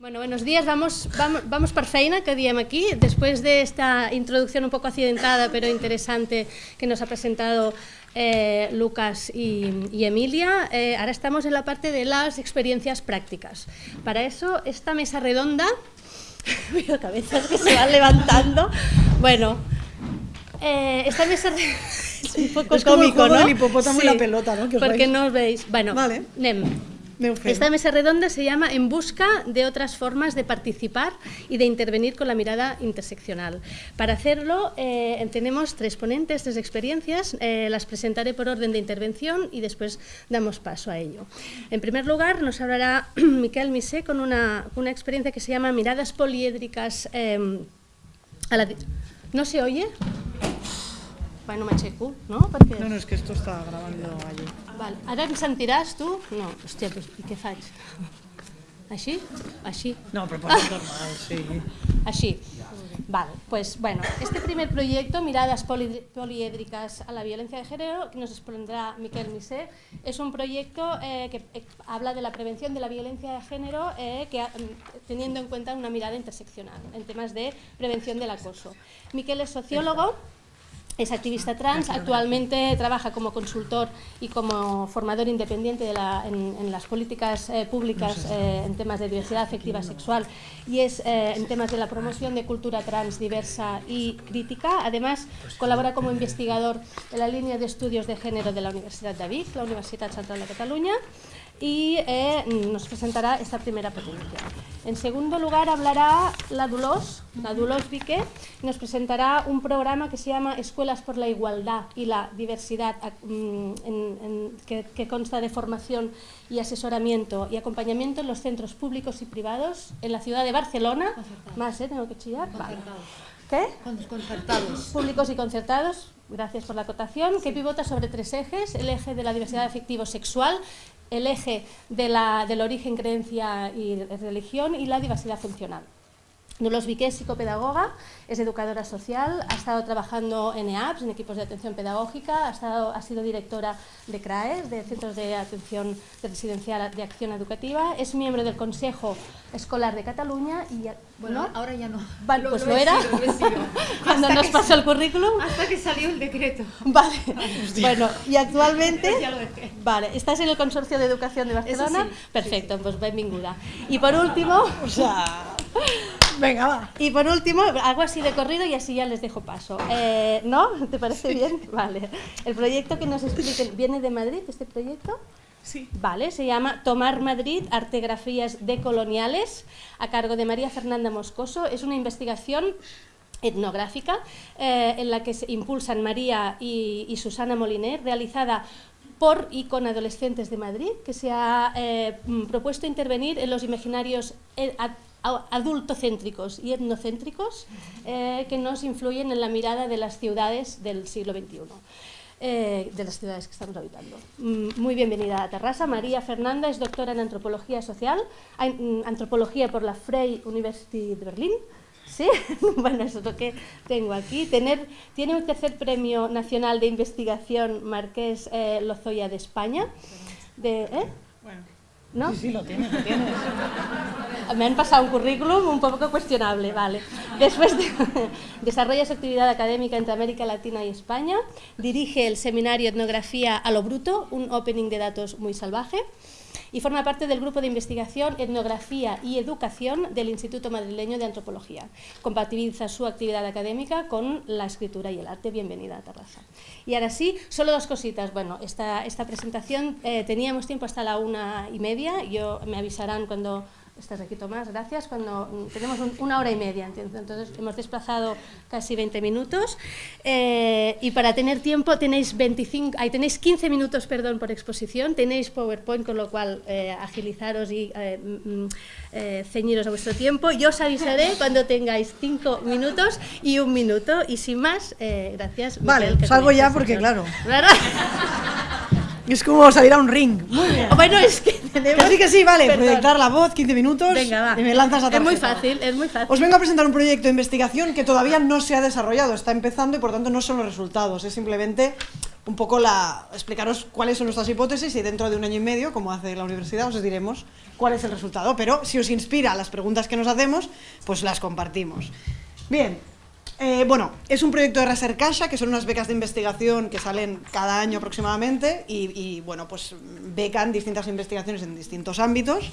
Bueno, buenos días. Vamos, vamos, vamos feina, que diem aquí. Después de esta introducción un poco accidentada, pero interesante, que nos ha presentado eh, Lucas y, y Emilia, eh, ahora estamos en la parte de las experiencias prácticas. Para eso, esta mesa redonda, veo cabezas que se van levantando. Bueno, eh, esta mesa redonda es un poco Es como el cómico, juego ¿no? del hipopótamo y la pelota, ¿no? Que porque no os veis. Bueno, Vale. anem. Esta mesa redonda se llama En busca de otras formas de participar y de intervenir con la mirada interseccional. Para hacerlo eh, tenemos tres ponentes, tres experiencias, eh, las presentaré por orden de intervención y después damos paso a ello. En primer lugar nos hablará Miquel Misé con una, una experiencia que se llama Miradas poliédricas di- ¿No se oye? Bueno, m'aixeco, no? Perquè... No, no, es que esto está grabando allí. Val. Ara em sentiràs, tu? No, hòstia, doncs, i què faig? Així? Així? No, pero pues es normal, sí. Així. Vale, pues bueno, este primer proyecto, Miradas poli- poliédricas a la violencia de género, que nos expondrá Miquel Misé, es un proyecto eh, que eh, habla de la prevención de la violencia de género eh, que, mm, teniendo en cuenta una mirada interseccional en temas de prevención del acoso. Miquel es sociólogo, es activista trans, actualmente trabaja como consultor y como formador independiente de la- en, en las políticas eh, públicas eh, en temas de diversidad afectiva sexual. Y es eh, en temas de la promoción de cultura trans diversa y crítica. Además, colabora como investigador en la línea de estudios de género de la Universidad de Vic, la Universidad Central de Cataluña, y eh, nos presentará esta primera ponencia. En segundo lugar hablará la Dulos, la Dulos Vique, y nos presentará un programa que se llama Escuelas por la Igualdad y la Diversidad, mm, en- en- que, que consta de formación y asesoramiento y acompañamiento en los centros públicos y privados en la ciudad de Barcelona. Más, ¿eh? Tengo que chillar. Vale. ¿Qué? concertados. públicos y concertados, gracias por la acotación, que pivota sobre tres ejes, el eje de la diversidad afectivo-sexual, el eje de la- del origen, creencia y religión y la diversidad funcional. Nulos Viqué es psicopedagoga, es educadora social, ha estado trabajando en EAPS, en equipos de atención pedagógica, ha, estado, ha sido directora de CRAES, de Centros de Atención de Residencial de Acción Educativa, es miembro del Consejo Escolar de Cataluña y... Bueno, ¿no? ahora ya no. Vale, pues lo, era sido, lo he sido. cuando nos pasó el currículum. Hasta que salió el decreto. Vale, bueno, y actualmente, Ya lo dejé. vale, ¿estás en el Consorcio de Educación de Barcelona? sí, sí, Perfecto, pues benvinguda. Y por último, O sea... Venga, va. y por último, hago así de corrido y así ya les dejo paso. Eh, ¿No? ¿Te parece bien? Vale. El proyecto que nos expliquen, ¿viene de Madrid este proyecto? Sí. Vale, se llama Tomar Madrid, Artegrafías decoloniales, a cargo de María Fernanda Moscoso. Es una investigación etnográfica eh, en la que se impulsan María y, y Susana Moliner, realizada por y con adolescentes de Madrid, que se ha eh, propuesto intervenir en los imaginarios adultocéntricos y etnocéntricos eh, que nos influyen en la mirada de las ciudades del siglo XXI eh, de las ciudades que estamos habitando. Mm, Muy bienvenida a Terrassa. María Fernanda es doctora en antropología social, mm, antropología por la Freie University de Berlín. Sí, bueno, eso es lo que tengo aquí. Tiene un tercer premio nacional de investigación Marqués eh, Lozoya de España. De, ¿eh? ¿No? Sí, sí, lo tienes, lo tienes. Me han pasado un currículum un poco cuestionable, vale. Después de, desarrolla su actividad académica entre América Latina y España, dirige el seminario Etnografía a lo Bruto, un opening de datos muy salvaje, y forma parte del grupo de investigación Etnografía y Educación del Instituto Madrileño de Antropología. Compatibiliza su actividad académica con la escritura y el arte. Bienvenida a Terraza. Y ahora sí, solo dos cositas. Bueno, esta, esta presentación eh, teníamos tiempo hasta la una y media. Yo, me avisarán cuando Estás aquí, Tomás, gracias. Cuando mm, tenemos un- una hora y media, entiendo. entonces hemos desplazado casi 20 minutos. Eh, y para tener tiempo tenéis 25, ahí tenéis 15 minutos, perdón, por exposición. Tenéis PowerPoint, con lo cual eh, agilizaros y eh, mm, mm, ceñiros a vuestro tiempo. Yo os avisaré cuando tengáis 5 minutos y un minuto. Y sin más, gracias. Vale, Miquel, que salgo ya porque, señor. claro. Es como salir a un ring. Muy bien. Bueno, es que tenemos... Que sí, que sí, vale. Perdón. Proyectar la voz, 15 minutos. Venga, va. Y me lanzas la Es muy fácil, es muy fácil. Os vengo a presentar un proyecto de investigación que todavía no se ha desarrollado, está empezando y por tanto no son los resultados, es simplemente un poco la, explicaros cuáles son nuestras hipótesis y dentro de un año y medio, como hace la universidad, os diremos cuál es el resultado. Pero si os inspira las preguntas que nos hacemos, pues las compartimos. Bien, eh, bueno, es un proyecto de Resercasha, que son unas becas de investigación que salen cada año aproximadamente y, bueno, pues becan distintas investigaciones en distintos ámbitos.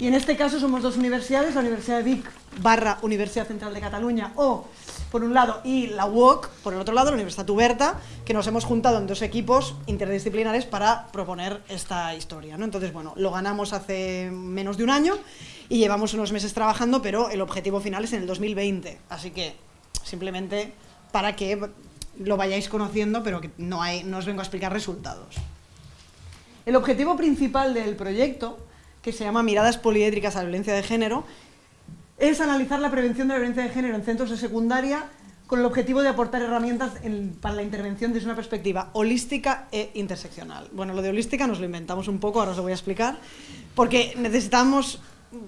Y en este caso somos dos universidades, la Universidad de Vic barra Universidad Central de Cataluña o por un lado, y la UOC, por el otro lado, la Universidad Tuberta, que nos hemos juntado en dos equipos interdisciplinares para proponer esta historia. ¿no? Entonces, bueno, lo ganamos hace menos de un año y llevamos unos meses trabajando, pero el objetivo final es en el 2020. Así que, simplemente para que lo vayáis conociendo, pero que no, os vengo a explicar resultados. El objetivo principal del proyecto, que se llama Miradas poliédricas a la violencia de género, es analizar la prevención de la violencia de género en centros de secundaria con el objetivo de aportar herramientas en, para la intervención desde una perspectiva holística e interseccional. Bueno, lo de holística nos lo inventamos un poco, ahora os lo voy a explicar, porque necesitamos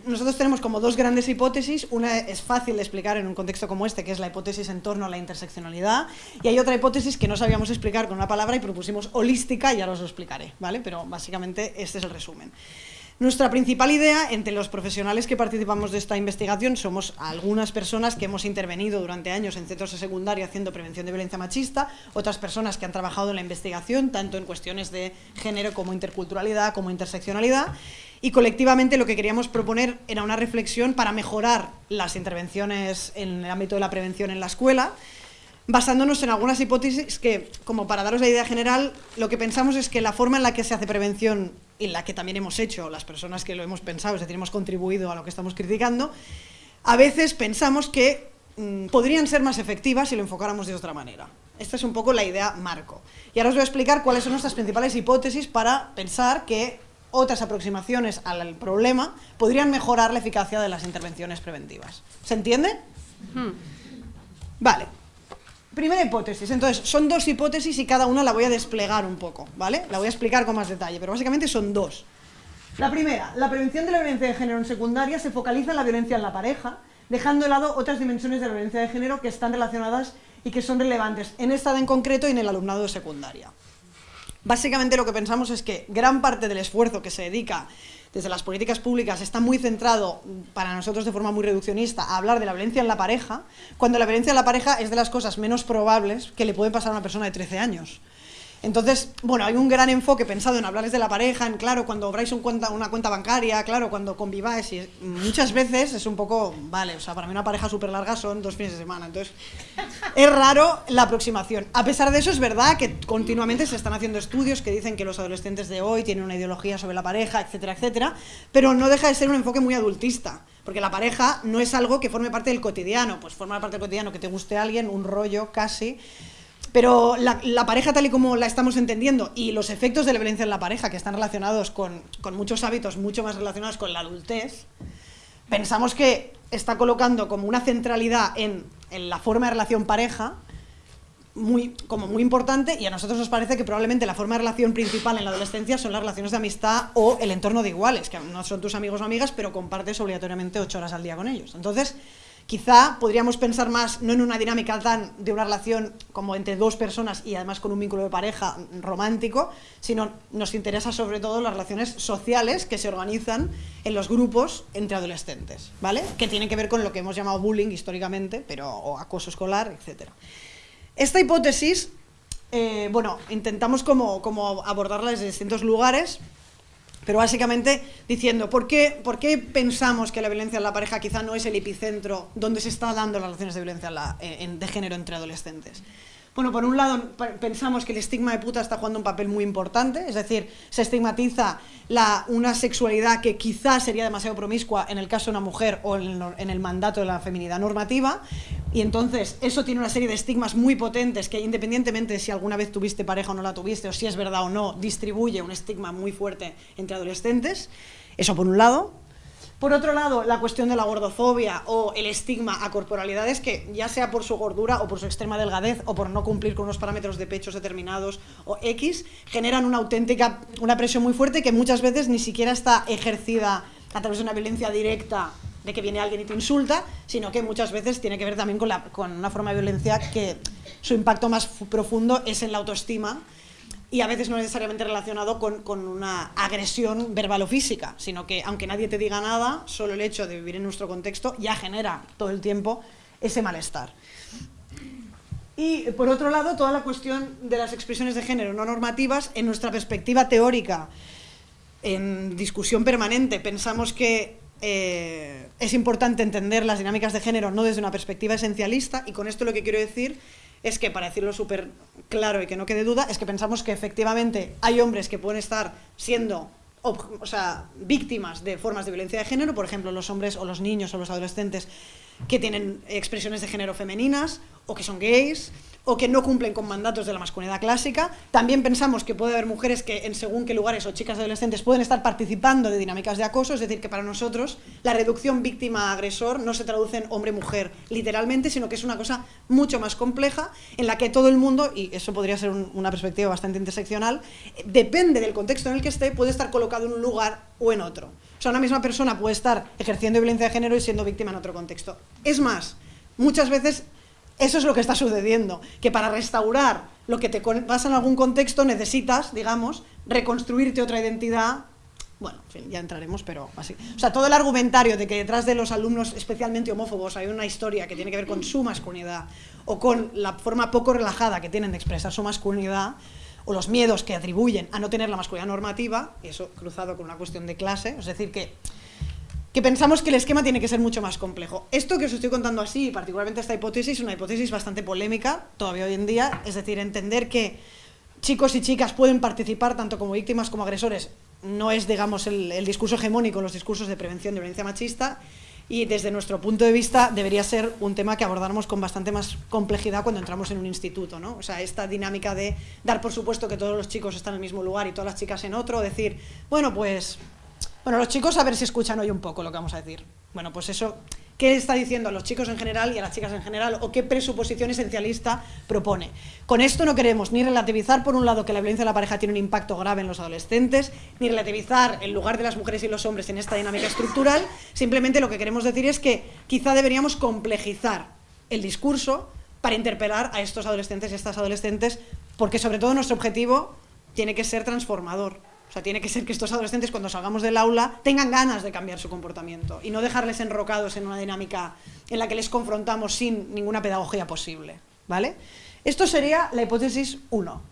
nosotros tenemos como dos grandes hipótesis, una es fácil de explicar en un contexto como este, que es la hipótesis en torno a la interseccionalidad, y hay otra hipótesis que no sabíamos explicar con una palabra y propusimos holística, y ahora os lo explicaré, ¿vale? Pero básicamente este es el resumen. Nuestra principal idea, entre los profesionales que participamos de esta investigación, somos algunas personas que hemos intervenido durante años en centros de secundaria haciendo prevención de violencia machista, otras personas que han trabajado en la investigación, tanto en cuestiones de género como interculturalidad, como interseccionalidad, y colectivamente lo que queríamos proponer era una reflexión para mejorar las intervenciones en el ámbito de la prevención en la escuela, basándonos en algunas hipótesis que, como para daros la idea general, lo que pensamos es que la forma en la que se hace prevención y la que también hemos hecho las personas que lo hemos pensado, es decir, hemos contribuido a lo que estamos criticando, a veces pensamos que mmm, podrían ser más efectivas si lo enfocáramos de otra manera. Esta es un poco la idea marco. Y ahora os voy a explicar cuáles son nuestras principales hipótesis para pensar que otras aproximaciones al problema podrían mejorar la eficacia de las intervenciones preventivas. ¿Se entiende? Hmm. Vale, Primera hipótesis, entonces son dos hipótesis y cada una la voy a desplegar un poco, ¿vale? La voy a explicar con más detalle, pero básicamente son dos. La primera, la prevención de la violencia de género en secundaria se focaliza en la violencia en la pareja, dejando de lado otras dimensiones de la violencia de género que están relacionadas y que son relevantes en esta en concreto y en el alumnado de secundaria. Básicamente lo que pensamos es que gran parte del esfuerzo que se dedica desde las políticas públicas está muy centrado, para nosotros de forma muy reduccionista, a hablar de la violencia en la pareja, cuando la violencia en la pareja es de las cosas menos probables que le puede pasar a una persona de 13 años. Entonces, bueno, hay un gran enfoque pensado en hablarles de la pareja, en claro, cuando obráis cuenta, una cuenta bancaria, claro, cuando conviváis, y muchas veces es un poco, vale, o sea, para mí una pareja súper larga son dos fines de semana, entonces es raro la aproximación. A pesar de eso, es verdad que continuamente se están haciendo estudios que dicen que los adolescentes de hoy tienen una ideología sobre la pareja, etcétera, etcétera, pero no deja de ser un enfoque muy adultista. Porque la pareja no es algo que forme parte del cotidiano, pues forma parte del cotidiano que te guste alguien, un rollo casi, pero la, pareja tal y como la estamos entendiendo y los efectos de la violencia en la pareja, que están relacionados con, con muchos hábitos mucho más relacionados con la adultez, pensamos que está colocando como una centralidad en, en la forma de relación pareja muy, como muy importante y a nosotros nos parece que probablemente la forma de relación principal en la adolescencia son las relaciones de amistad o el entorno de iguales, que no son tus amigos o amigas, pero compartes obligatoriamente ocho horas al día con ellos. Entonces, Quizá podríamos pensar más no en una dinámica tan de una relación como entre dos personas y además con un vínculo de pareja romántico, sino nos interesa sobre todo las relaciones sociales que se organizan en los grupos entre adolescentes, ¿vale? Que tienen que ver con lo que hemos llamado bullying históricamente, pero o acoso escolar, etc. Esta hipótesis, eh, bueno, intentamos como, como abordarla desde distintos lugares, pero básicamente diciendo, ¿por qué, ¿por qué, pensamos que la violencia en la pareja quizá no es el epicentro donde se está dando las relaciones de violencia de género entre adolescentes? Bueno, por un lado pensamos que el estigma de puta está jugando un papel muy importante, es decir, se estigmatiza una sexualidad que quizás sería demasiado promiscua en el caso de una mujer o en el, en el, mandato de la feminidad normativa, y entonces eso tiene una serie de estigmas muy potentes que independientemente de si alguna vez tuviste pareja o no la tuviste, o si es verdad o no, distribuye un estigma muy fuerte entre adolescentes, eso por un lado. Por otro lado, la cuestión de la gordofobia o el estigma a corporalidades que, ya sea por su gordura o por su extrema delgadez o por no cumplir con unos parámetros de pechos determinados o X, generan una auténtica, una presión muy fuerte que muchas veces ni siquiera está ejercida a través de una violencia directa de que viene alguien y te insulta, sino que muchas veces tiene que ver también con, la, con una forma de violencia que su impacto más profundo es en la autoestima y a veces no necesariamente relacionado con, con, una agresión verbal o física, sino que aunque nadie te diga nada, solo el hecho de vivir en nuestro contexto ya genera todo el tiempo ese malestar. Y por otro lado, toda la cuestión de las expresiones de género no normativas, en nuestra perspectiva teórica, en discusión permanente, pensamos que eh, es importante entender las dinámicas de género no desde una perspectiva esencialista, y con esto lo que quiero decir es que, para decirlo súper claro y que no quede duda, es que pensamos que efectivamente hay hombres que pueden estar siendo o sea, víctimas de formas de violencia de género, por ejemplo, los hombres o los niños o los adolescentes que tienen expresiones de género femeninas o que son gays o que no cumplen con mandatos de la masculinidad clásica. También pensamos que puede haber mujeres que en según qué lugares o chicas adolescentes pueden estar participando de dinámicas de acoso, es decir, que para nosotros la reducción víctima-agresor no se traduce en hombre-mujer literalmente, sino que es una cosa mucho más compleja en la que todo el mundo, y eso podría ser una perspectiva bastante interseccional, depende del contexto en el que esté, puede estar colocado en un lugar o en otro. O sea, una misma persona puede estar ejerciendo violencia de género y siendo víctima en otro contexto. Es más, muchas veces eso es lo que está sucediendo, que para restaurar lo que te pasa en algún contexto necesitas, digamos, reconstruirte otra identidad bueno, en fin, ya entraremos, pero así. O sea, todo el argumentario de que detrás de los alumnos especialmente homófobos hay una historia que tiene que ver con su masculinidad o con la forma poco relajada que tienen de expresar su masculinidad, o los miedos que atribuyen a no tener la masculinidad normativa, y eso cruzado con una cuestión de clase, es decir, que, que pensamos que el esquema tiene que ser mucho más complejo. Esto que os estoy contando así, particularmente esta hipótesis, es una hipótesis bastante polémica todavía hoy en día, es decir, entender que chicos y chicas pueden participar tanto como víctimas como agresores, no es, digamos, el, discurso hegemónico, los discursos de prevención de violencia machista, y desde nuestro punto de vista debería ser un tema que abordáramos con bastante más complejidad cuando entramos en un instituto, ¿no? O sea, esta dinámica de dar por supuesto que todos los chicos están en el mismo lugar y todas las chicas en otro, decir, bueno, pues, bueno, los chicos a ver si escuchan hoy un poco lo que vamos a decir. Bueno, pues eso qué está diciendo a los chicos en general y a las chicas en general o qué presuposición esencialista propone. Con esto no queremos ni relativizar, por un lado, que la violencia de la pareja tiene un impacto grave en los adolescentes, ni relativizar el lugar de las mujeres y los hombres en esta dinámica estructural, simplemente lo que queremos decir es que quizá deberíamos complejizar el discurso para interpelar a estos adolescentes y estas adolescentes, porque sobre todo nuestro objetivo tiene que ser transformador. O sea, tiene que ser que estos adolescentes cuando salgamos del aula tengan ganas de cambiar su comportamiento y no dejarles enrocados en una dinámica en la que les confrontamos sin ninguna pedagogía posible, ¿vale? Esto sería la hipótesis 1,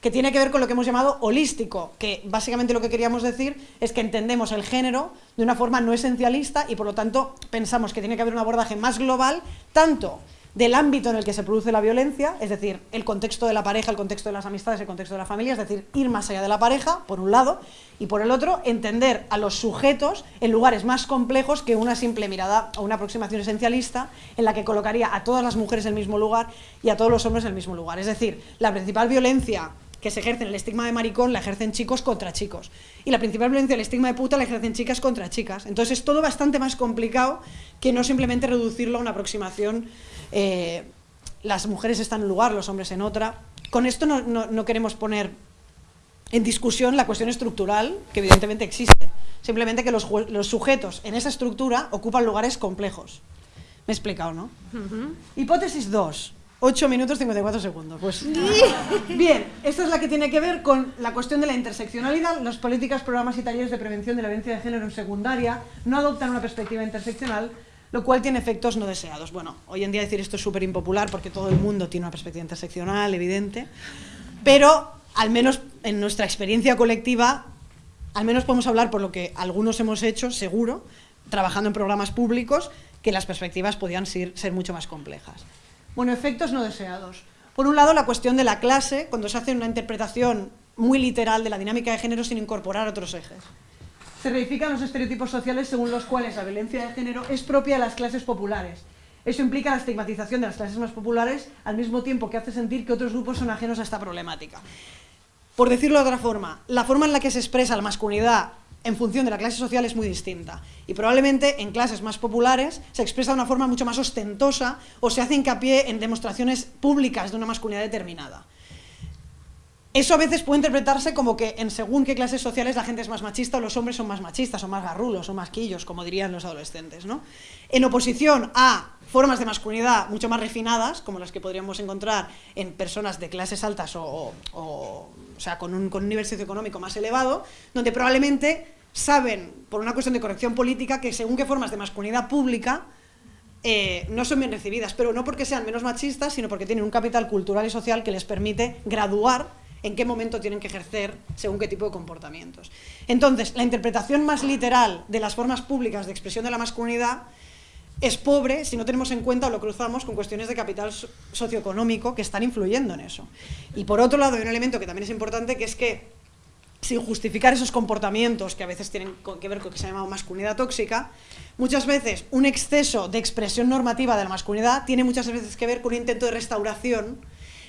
que tiene que ver con lo que hemos llamado holístico, que básicamente lo que queríamos decir es que entendemos el género de una forma no esencialista y por lo tanto pensamos que tiene que haber un abordaje más global, tanto del ámbito en el que se produce la violencia, es decir, el contexto de la pareja, el contexto de las amistades, el contexto de la familia, es decir, ir más allá de la pareja, por un lado, y por el otro, entender a los sujetos en lugares más complejos que una simple mirada o una aproximación esencialista en la que colocaría a todas las mujeres en el mismo lugar y a todos los hombres en el mismo lugar. Es decir, la principal violencia que se ejerce en el estigma de maricón la ejercen chicos contra chicos. Y la principal violencia, el estigma de puta, la ejercen chicas contra chicas. Entonces es todo bastante más complicado que no simplemente reducirlo a una aproximación eh, las mujeres están en un lugar, los hombres en otra. Con esto no, queremos poner en discusión la cuestión estructural, que evidentemente existe. Simplemente que los, sujetos en esa estructura ocupan lugares complejos. Me he explicado, ¿no? Hipótesis 2. 8 minutos 54 segundos. Pues, bien, esta es la que tiene que ver con la cuestión de la interseccionalidad. Las políticas, programas y talleres de prevención de la violencia de género en secundaria no adoptan una perspectiva interseccional, lo cual tiene efectos no deseados. Bueno, hoy en día decir esto es súper impopular porque todo el mundo tiene una perspectiva interseccional, evidente, pero al menos en nuestra experiencia colectiva, al menos podemos hablar por lo que algunos hemos hecho, seguro, trabajando en programas públicos, que las perspectivas podían ser, ser mucho más complejas. Bueno, efectos no deseados. Por un lado, la cuestión de la clase, cuando se hace una interpretación muy literal de la dinámica de género sin incorporar otros ejes se reifican los estereotipos sociales según los cuales la violencia de género es propia de las clases populares. Eso implica la estigmatización de las clases más populares al mismo tiempo que hace sentir que otros grupos son ajenos a esta problemática. Por decirlo de otra forma, la forma en la que se expresa la masculinidad en función de la clase social es muy distinta. Y probablemente en clases más populares se expresa de una forma mucho más ostentosa o se hace hincapié en demostraciones públicas de una masculinidad determinada. eso a veces puede interpretarse como que en según qué clases sociales la gente es más machista o los hombres son más machistas, o más garrulos, o más quillos, como dirían los adolescentes. ¿no? En oposición a formas de masculinidad mucho más refinadas, como las que podríamos encontrar en personas de clases altas o, o, sea, con un, con un nivel socioeconómico más elevado, donde probablemente saben, por una cuestión de corrección política, que según qué formas de masculinidad pública eh, no son bien recibidas, pero no porque sean menos machistas, sino porque tienen un capital cultural y social que les permite graduar en qué momento tienen que ejercer según qué tipo de comportamientos. Entonces, la interpretación más literal de las formas públicas de expresión de la masculinidad es pobre si no tenemos en cuenta o lo cruzamos con cuestiones de capital socioeconómico que están influyendo en eso. Y por otro lado hay un elemento que también es importante que es que sin justificar esos comportamientos que a veces tienen que ver con lo que se llama masculinidad tóxica, muchas veces un exceso de expresión normativa de la masculinidad tiene muchas veces que ver con un intento de restauración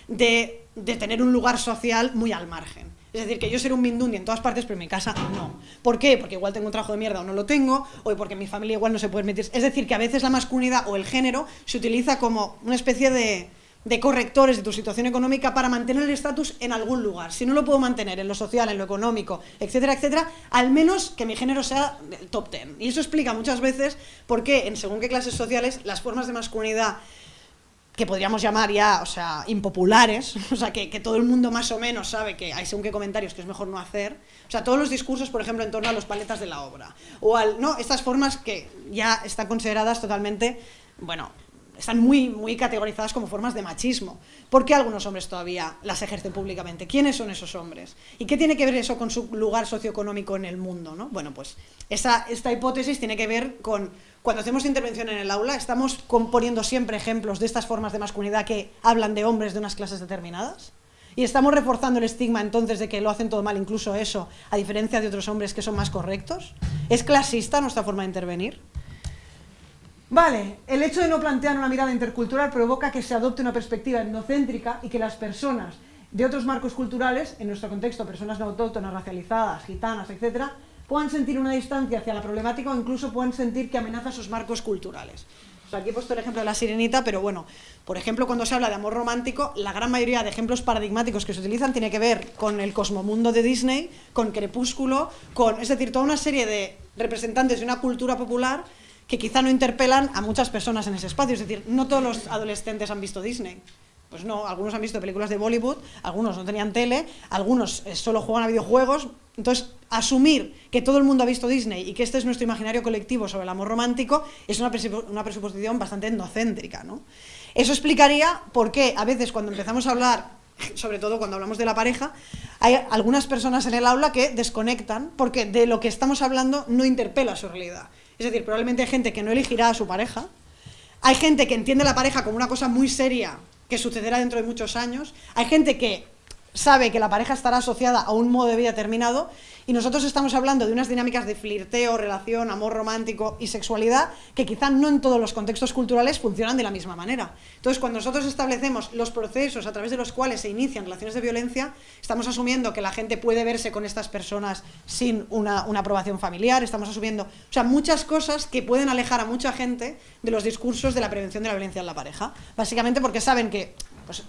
de, tener un lugar social muy al margen. Es decir, que yo ser un mindundi en todas partes, pero en mi casa no. ¿Por qué? Porque igual tengo un trabajo de mierda o no lo tengo, o porque mi familia igual no se puede meter. Es decir, que a veces la masculinidad o el género se utiliza como una especie de, de correctores de tu situación económica para mantener el estatus en algún lugar. Si no lo puedo mantener en lo social, en lo económico, etcétera, etcétera, al menos que mi género sea top ten. Y eso explica muchas veces por qué, en según qué clases sociales, las formas de masculinidad que podríamos llamar ya, o sea, impopulares, o sea, que, que, todo el mundo más o menos sabe que hay según qué comentarios que es mejor no hacer, o sea, todos los discursos, por ejemplo, en torno a los paletas de la obra, o al, no, estas formas que ya están consideradas totalmente, bueno, están muy, muy categorizadas como formas de machismo. ¿Por qué algunos hombres todavía las ejercen públicamente? ¿Quiénes son esos hombres? ¿Y qué tiene que ver eso con su lugar socioeconómico en el mundo? ¿no? Bueno, pues esa, esta hipótesis tiene que ver con cuando hacemos intervención en el aula, estamos poniendo siempre ejemplos de estas formas de masculinidad que hablan de hombres de unas clases determinadas. Y estamos reforzando el estigma entonces de que lo hacen todo mal, incluso eso, a diferencia de otros hombres que son más correctos. ¿Es clasista nuestra forma de intervenir? Vale, el hecho de no plantear una mirada intercultural provoca que se adopte una perspectiva etnocéntrica y que las personas de otros marcos culturales, en nuestro contexto personas no autóctonas, racializadas, gitanas, etcétera, puedan sentir una distancia hacia la problemática o incluso puedan sentir que amenaza sus marcos culturales. aquí he puesto el ejemplo de la sirenita, pero bueno, por ejemplo, cuando se habla de amor romántico, la gran mayoría de ejemplos paradigmáticos que se utilizan tiene que ver con el cosmomundo de Disney, con Crepúsculo, con, es decir, toda una serie de representantes de una cultura popular que quizá no interpelan a muchas personas en ese espacio. Es decir, no todos los adolescentes han visto Disney. Pues no, algunos han visto películas de Bollywood, algunos no tenían tele, algunos eh, solo juegan a videojuegos. Entonces, asumir que todo el mundo ha visto Disney y que este es nuestro imaginario colectivo sobre el amor romántico es una, una presuposición bastante endocéntrica. ¿no? Eso explicaría por qué a veces cuando empezamos a hablar, sobre todo cuando hablamos de la pareja, hay algunas personas en el aula que desconectan porque de lo que estamos hablando no interpela su realidad. Es decir, probablemente hay gente que no elegirá a su pareja, hay gente que entiende la pareja como una cosa muy seria que sucederá dentro de muchos años. Hay gente que sabe que la pareja estará asociada a un modo de vida determinado y nosotros estamos hablando de unas dinámicas de flirteo, relación, amor romántico y sexualidad que quizá no en todos los contextos culturales funcionan de la misma manera. Entonces, cuando nosotros establecemos los procesos a través de los cuales se inician relaciones de violencia, estamos asumiendo que la gente puede verse con estas personas sin una, aprobación familiar, estamos asumiendo, o sea, muchas cosas que pueden alejar a mucha gente de los discursos de la prevención de la violencia en la pareja. Básicamente porque saben que pues,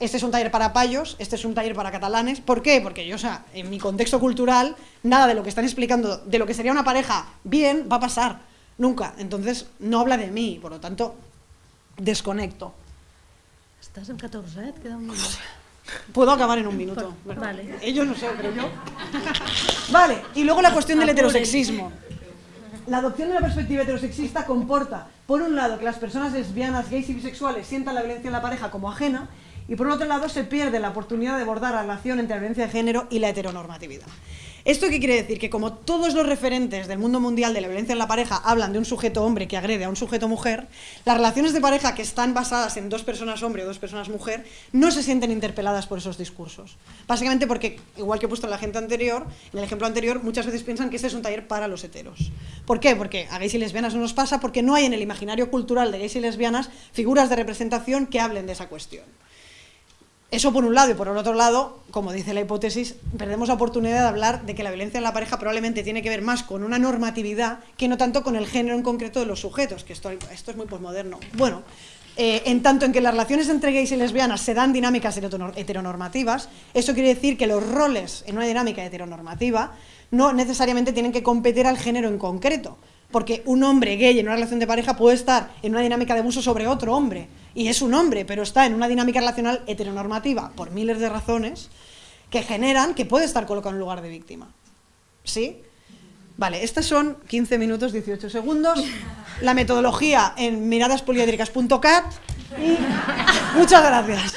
este es un taller para payos, este es un taller para catalanes. ¿Por qué? Porque yo, o sea, en mi contexto cultural, nada de lo que están explicando, de lo que sería una pareja bien, va a pasar. Nunca. Entonces, no habla de mí, por lo tanto, desconecto. Estás en 14, ¿eh? Queda un minuto. Puedo acabar en un minuto. vale. Ellos no sé, pero yo... Vale, y luego la cuestión del heterosexismo. La adopción de la perspectiva heterosexista comporta, por un lado, que las personas lesbianas, gays y bisexuales sientan la violencia en la pareja como ajena, y por otro lado se pierde la oportunidad de abordar la relación entre la violencia de género y la heteronormatividad. ¿Esto qué quiere decir? Que como todos los referentes del mundo mundial de la violencia en la pareja hablan de un sujeto hombre que agrede a un sujeto mujer, las relaciones de pareja que están basadas en dos personas hombre o dos personas mujer no se sienten interpeladas por esos discursos. Básicamente porque, igual que he puesto en la gente anterior, en el ejemplo anterior, muchas veces piensan que este es un taller para los heteros. ¿Por qué? Porque a gays y lesbianas no nos pasa, porque no hay en el imaginario cultural de gays y lesbianas figuras de representación que hablen de esa cuestión. Eso por un lado, y por el otro lado, como dice la hipótesis, perdemos la oportunidad de hablar de que la violencia en la pareja probablemente tiene que ver más con una normatividad que no tanto con el género en concreto de los sujetos, que esto, esto es muy posmoderno. Bueno, eh, en tanto en que las relaciones entre gays y lesbianas se dan dinámicas heteronormativas, eso quiere decir que los roles en una dinámica heteronormativa no necesariamente tienen que competir al género en concreto, porque un hombre gay en una relación de pareja puede estar en una dinámica de abuso sobre otro hombre, y es un hombre, pero está en una dinámica relacional heteronormativa por miles de razones que generan que puede estar colocado en lugar de víctima. ¿Sí? Vale, estos son 15 minutos 18 segundos. La metodología en miradaspoliédricas.cat y muchas gracias.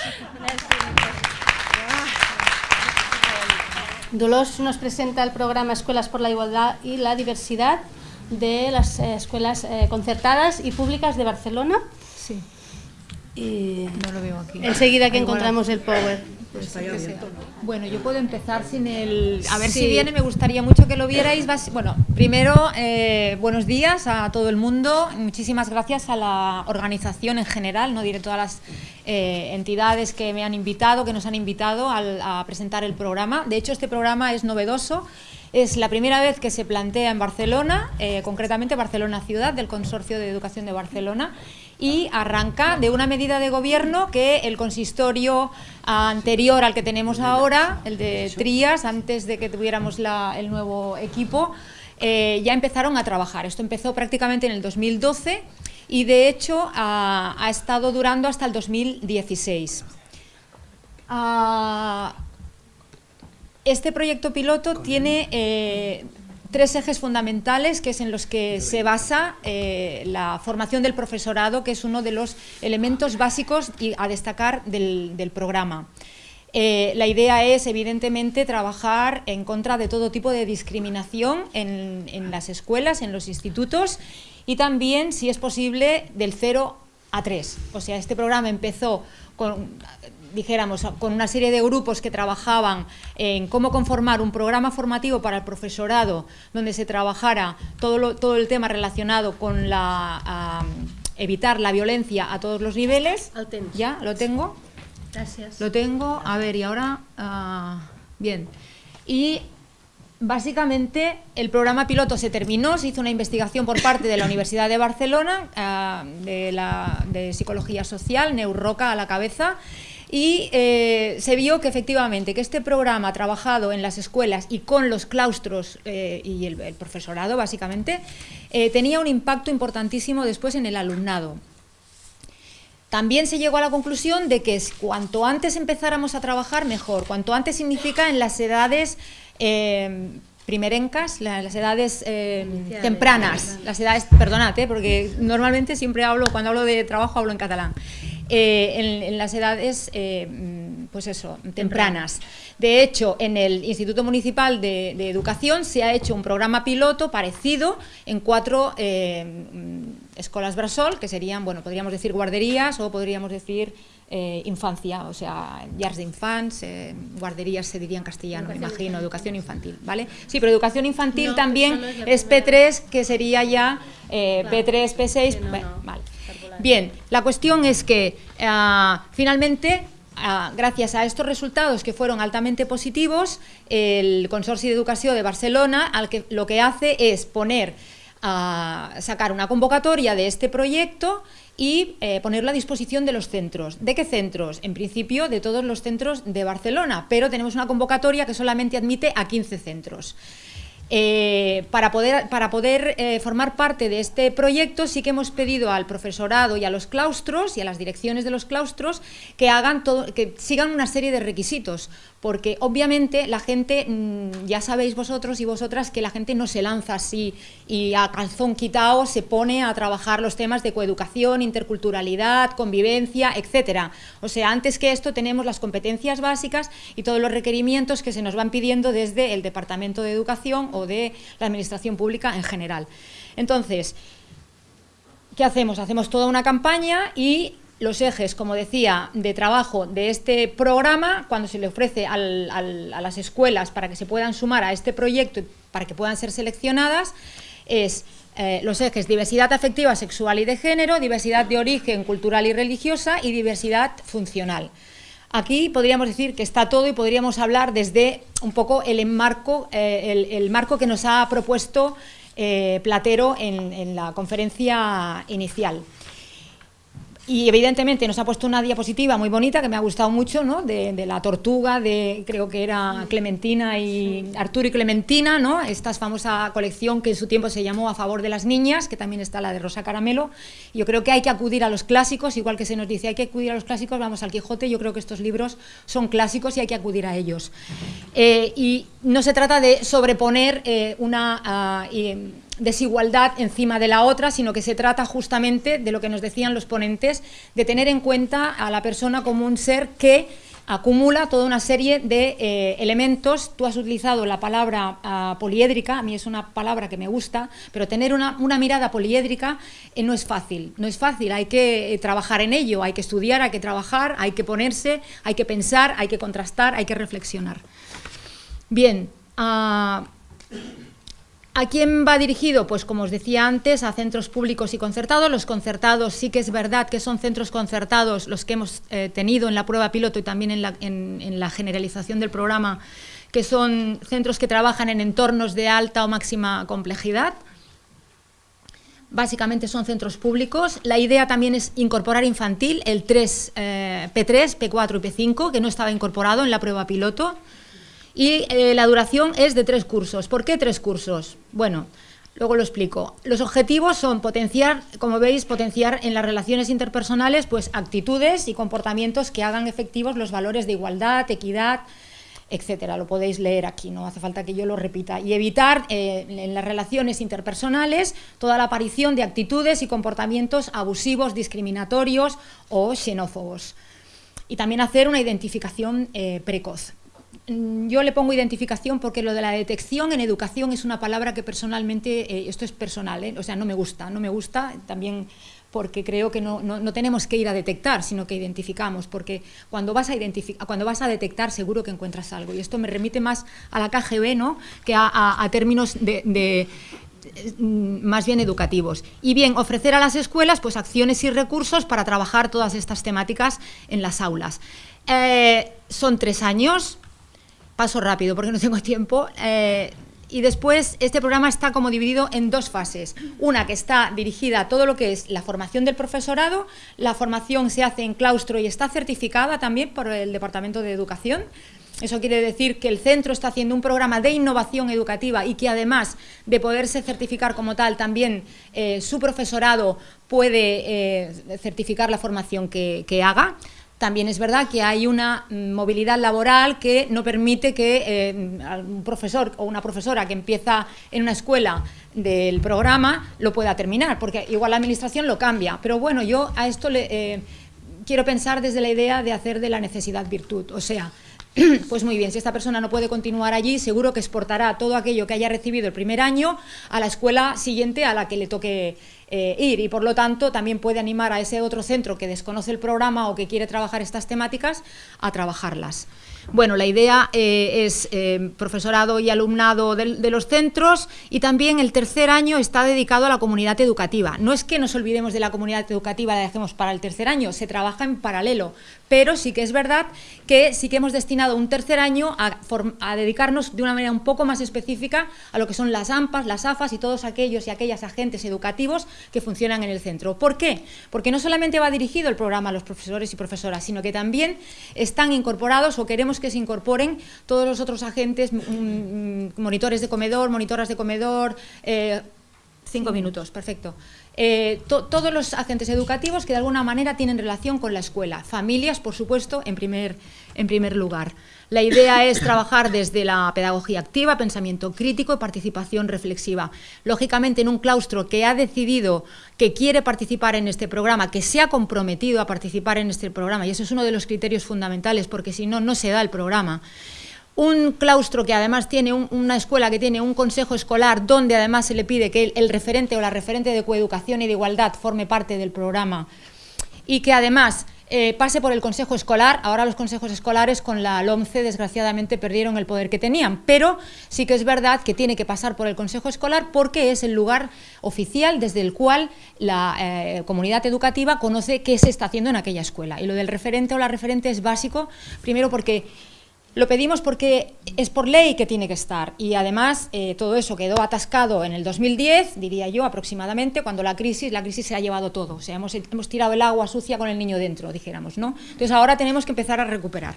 Dolores nos presenta el programa Escuelas por la Igualdad y la Diversidad de las eh, escuelas eh, concertadas y públicas de Barcelona. Sí. Y no lo veo aquí. enseguida que encontramos el power. Pues bueno, yo puedo empezar sin el... A ver si viene, me gustaría mucho que lo vierais. Bueno, primero, eh, buenos días a todo el mundo. Muchísimas gracias a la organización en general, no diré todas las eh, entidades que me han invitado, que nos han invitado a presentar el programa. De hecho, este programa es novedoso. Es la primera vez que se plantea en Barcelona, eh, concretamente Barcelona Ciudad, del Consorcio de Educación de Barcelona, y arranca de una medida de gobierno que el consistorio anterior al que tenemos ahora, el de Trías, antes de que tuviéramos el nuevo equipo, eh, ya empezaron a trabajar. Esto empezó prácticamente en el 2012 y de hecho ha, estado durando hasta el 2016. Ah, este proyecto piloto tiene eh, tres ejes fundamentales que es en los que se basa eh, la formación del profesorado, que es uno de los elementos básicos y a destacar del, programa. Eh, la idea es, evidentemente, trabajar en contra de todo tipo de discriminación en, en las escuelas, en los institutos y también, si es posible, del 0 a 3. O sea, este programa empezó con, dijéramos, con una serie de grupos que trabajaban en cómo conformar un programa formativo para el profesorado donde se trabajara todo, todo el tema relacionado con la, evitar la violencia a todos los niveles. ¿Ya? ¿Lo tengo? Gracias. Lo tengo. A ver, y ahora... Ah, bien. Y Básicamente, el programa piloto se terminó, se hizo una investigación por parte de la Universidad de Barcelona, ah, de, la, de Psicología Social, Neuroca a la cabeza, y eh, se vio que efectivamente que este programa trabajado en las escuelas y con los claustros eh, y el, profesorado básicamente eh, tenía un impacto importantísimo después en el alumnado. También se llegó a la conclusión de que cuanto antes empezáramos a trabajar mejor, cuanto antes significa en las edades primerencas, las edades tempranas, las edades, perdonad, porque normalmente siempre hablo, cuando hablo de trabajo hablo en catalán, eh, en, las edades, eh, mm, pues eso, tempranas. De hecho, en el Instituto Municipal de, Educación se ha hecho un programa piloto parecido en cuatro eh, mm, escuelas Brasol, que serían, bueno, podríamos decir guarderías o podríamos decir infancia, o sea, llars d'infants, guarderías se diría en castellano, me imagino, educación infantil, ¿vale? Sí, pero educación infantil también es, P3, que sería ya P3, P6, vale. Bien, la cuestión es que ah, finalmente ah, gracias a estos resultados que fueron altamente positivos, el Consorcio de Educación de Barcelona al que, lo que hace es poner, a ah, sacar una convocatoria de este proyecto y eh, ponerla a disposición de los centros. ¿De qué centros? En principio de todos los centros de Barcelona, pero tenemos una convocatoria que solamente admite a 15 centros. Eh, para poder, para poder eh, formar parte de este proyecto sí que hemos pedido al profesorado y a los claustros y a las direcciones de los claustros que, hagan todo, que sigan una serie de requisitos porque obviamente la gente, mm, ya sabéis vosotros y vosotras que la gente no se lanza así y a calzón quitado se pone a trabajar los temas de coeducación, interculturalidad, convivencia, etcétera. O sea, antes que esto tenemos las competencias básicas y todos los requerimientos que se nos van pidiendo desde el Departamento de Educación o de la Administración Pública en general. Entonces, ¿qué hacemos? Hacemos toda una campaña y los ejes, como decía, de trabajo de este programa, cuando se le ofrece a las escuelas para que se puedan sumar a este proyecto, para que puedan ser seleccionadas, es eh, los ejes diversidad afectiva, sexual y de género, diversidad de origen cultural y religiosa y diversidad funcional. Aquí podríamos decir que está todo y podríamos hablar desde un poco el, enmarco, eh, el, marco que nos ha propuesto eh, Platero en la conferencia inicial. Y evidentemente nos ha puesto una diapositiva muy bonita que me ha gustado mucho, ¿no? De, la tortuga, de creo que era Clementina y Arturo y Clementina, ¿no? Esta famosa colección que en su tiempo se llamó A favor de las niñas, que también está la de Rosa Caramelo. Yo creo que hay que acudir a los clásicos, igual que se nos dice hay que acudir a los clásicos, vamos al Quijote, yo creo que estos libros son clásicos y hay que acudir a ellos. Eh, y no se trata de sobreponer eh, una... Ah, desigualdad encima de la otra, sino que se trata justamente de lo que nos decían los ponentes, de tener en cuenta a la persona como un ser que acumula toda una serie de eh, elementos. Tú has utilizado la palabra ah, poliédrica, a mí es una palabra que me gusta, pero tener una, mirada poliédrica eh, no es fácil, no es fácil, hay que eh, trabajar en ello, hay que estudiar, hay que trabajar, hay que ponerse, hay que pensar, hay que contrastar, hay que reflexionar. Bien, uh, ¿A quién va dirigido? Pues como os decía antes, a centros públicos y concertados. Los concertados sí que es verdad que son centros concertados los que hemos eh, tenido en la prueba piloto y también en la, generalización del programa, que son centros que trabajan en entornos de alta o máxima complejidad. Básicamente son centros públicos. La idea también es incorporar infantil, el 3, P3, P4 y P5, que no estaba incorporado en la prueba piloto y eh, la duración es de tres cursos. ¿Por qué tres cursos? Bueno, luego lo explico. Los objetivos son potenciar, como veis, potenciar en las relaciones interpersonales pues actitudes y comportamientos que hagan efectivos los valores de igualdad, equidad, etcétera. Lo podéis leer aquí, no hace falta que yo lo repita. Y evitar eh, en las relaciones interpersonales toda la aparición de actitudes y comportamientos abusivos, discriminatorios o xenófobos. Y también hacer una identificación eh, precoz. Mm, yo le pongo identificación porque lo de la detección en educación es una palabra que personalmente, eh, esto es personal, ¿eh? o sea, no me gusta, no me gusta también porque creo que no, no, tenemos que ir a detectar, sino que identificamos, porque cuando vas, a cuando vas a detectar seguro que encuentras algo, y esto me remite más a la KGB ¿no? que a, términos de, mm, más bien educativos. Y bien, ofrecer a las escuelas pues, acciones y recursos para trabajar todas estas temáticas en las aulas. Eh, son tres años, paso rápido porque no tengo tiempo. Eh, y después este programa está como dividido en dos fases. Una que está dirigida a todo lo que es la formación del profesorado. La formación se hace en claustro y está certificada también por el Departamento de Educación. Eso quiere decir que el centro está haciendo un programa de innovación educativa y que además de poderse certificar como tal, también eh, su profesorado puede eh, certificar la formación que, que haga. También es verdad que hay una mm, movilidad laboral que no permite que eh, un profesor o una profesora que empieza en una escuela del programa lo pueda terminar, porque igual la administración lo cambia. Pero bueno, yo a esto le, eh, quiero pensar desde la idea de hacer de la necesidad virtud, o sea, pues muy bien, si esta persona no puede continuar allí, seguro que exportará todo aquello que haya recibido el primer año a la escuela siguiente a la que le toque eh, ir y por lo tanto también puede animar a ese otro centro que desconoce el programa o que quiere trabajar estas temáticas a trabajarlas. Bueno, la idea eh, es eh, profesorado y alumnado de, los centros y también el tercer año está dedicado a la comunidad educativa. No es que nos olvidemos de la comunidad educativa, la dejemos para el tercer año, se trabaja en paralelo, pero sí que es verdad que sí que hemos destinado un tercer año a, a dedicarnos de una manera un poco más específica a lo que son las AMPAs, las AFAS y todos aquellos y aquellas agentes educativos que funcionan en el centro. ¿Por qué? Porque no solamente va dirigido el programa a los profesores y profesoras, sino que también están incorporados o queremos que se incorporen todos los otros agentes, mm, mm, monitores de comedor, monitoras de comedor, eh, cinco minutos, perfecto. Eh, todos los agentes educativos que de alguna manera tienen relación con la escuela, familias, por supuesto, en primer, en primer lugar. La idea es trabajar desde la pedagogía activa, pensamiento crítico y participación reflexiva. Lógicamente, en un claustro que ha decidido que quiere participar en este programa, que se ha comprometido a participar en este programa, y eso es uno de los criterios fundamentales, porque si no, no se da el programa un claustro que además tiene una escuela que tiene un consejo escolar donde además se le pide que el, referente o la referente de coeducación y de igualdad forme parte del programa y que además eh, pase por el consejo escolar. Ahora los consejos escolares con la LOMCE desgraciadamente perdieron el poder que tenían, pero sí que es verdad que tiene que pasar por el consejo escolar porque es el lugar oficial desde el cual la eh, comunidad educativa conoce qué se está haciendo en aquella escuela. Y lo del referente o la referente es básico, primero porque Lo pedimos porque es por ley que tiene que estar y además eh, todo eso quedó atascado en el 2010, diría yo aproximadamente, cuando la crisis, la crisis se ha llevado todo, o sea, hemos, hemos tirado el agua sucia con el niño dentro, dijéramos, ¿no? Entonces ahora tenemos que empezar a recuperar.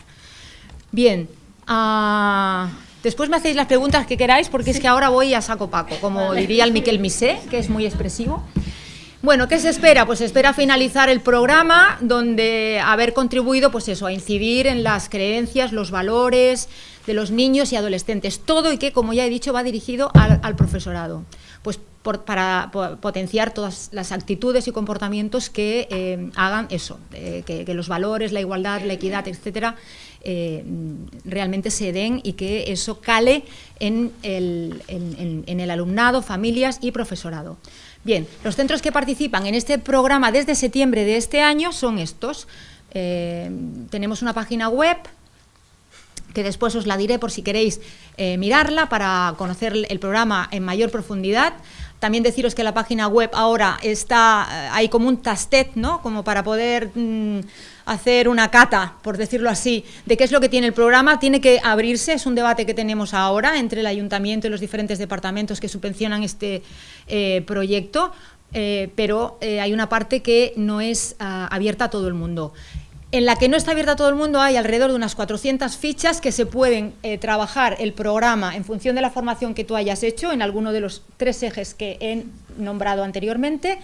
Bien, uh, después me hacéis las preguntas que queráis porque es que ahora voy a saco paco, como diría el Miquel Misé, que es muy expresivo. Bueno, ¿qué se espera? Pues se espera finalizar el programa donde haber contribuido pues eso, a incidir en las creencias, los valores de los niños y adolescentes, todo y que, como ya he dicho, va dirigido al, profesorado, pues para potenciar todas las actitudes y comportamientos que eh, hagan eso, eh, que, los valores, la igualdad, la equidad, etcétera, eh, realmente se den y que eso cale en el alumnado, familias y profesorado. Bien, los centros que participan en este programa desde septiembre de este año son estos. Eh, tenemos una página web que después os la diré por si queréis eh, mirarla para conocer el programa en mayor profundidad. También deciros que la página web ahora está, eh, hay como un tastet, ¿no? Como para poder... Mm, hacer una cata, por decirlo así, de qué es lo que tiene el programa, tiene que abrirse, es un debate que tenemos ahora entre el ayuntamiento y los diferentes departamentos que subvencionan este eh, proyecto, eh, pero hay una parte que no es ah, abierta a todo el mundo. En la que no está abierta a todo el mundo hay alrededor de unas 400 fichas que se pueden trabajar el programa en función de la formación que tú hayas hecho en alguno de los tres ejes que he nombrado anteriormente,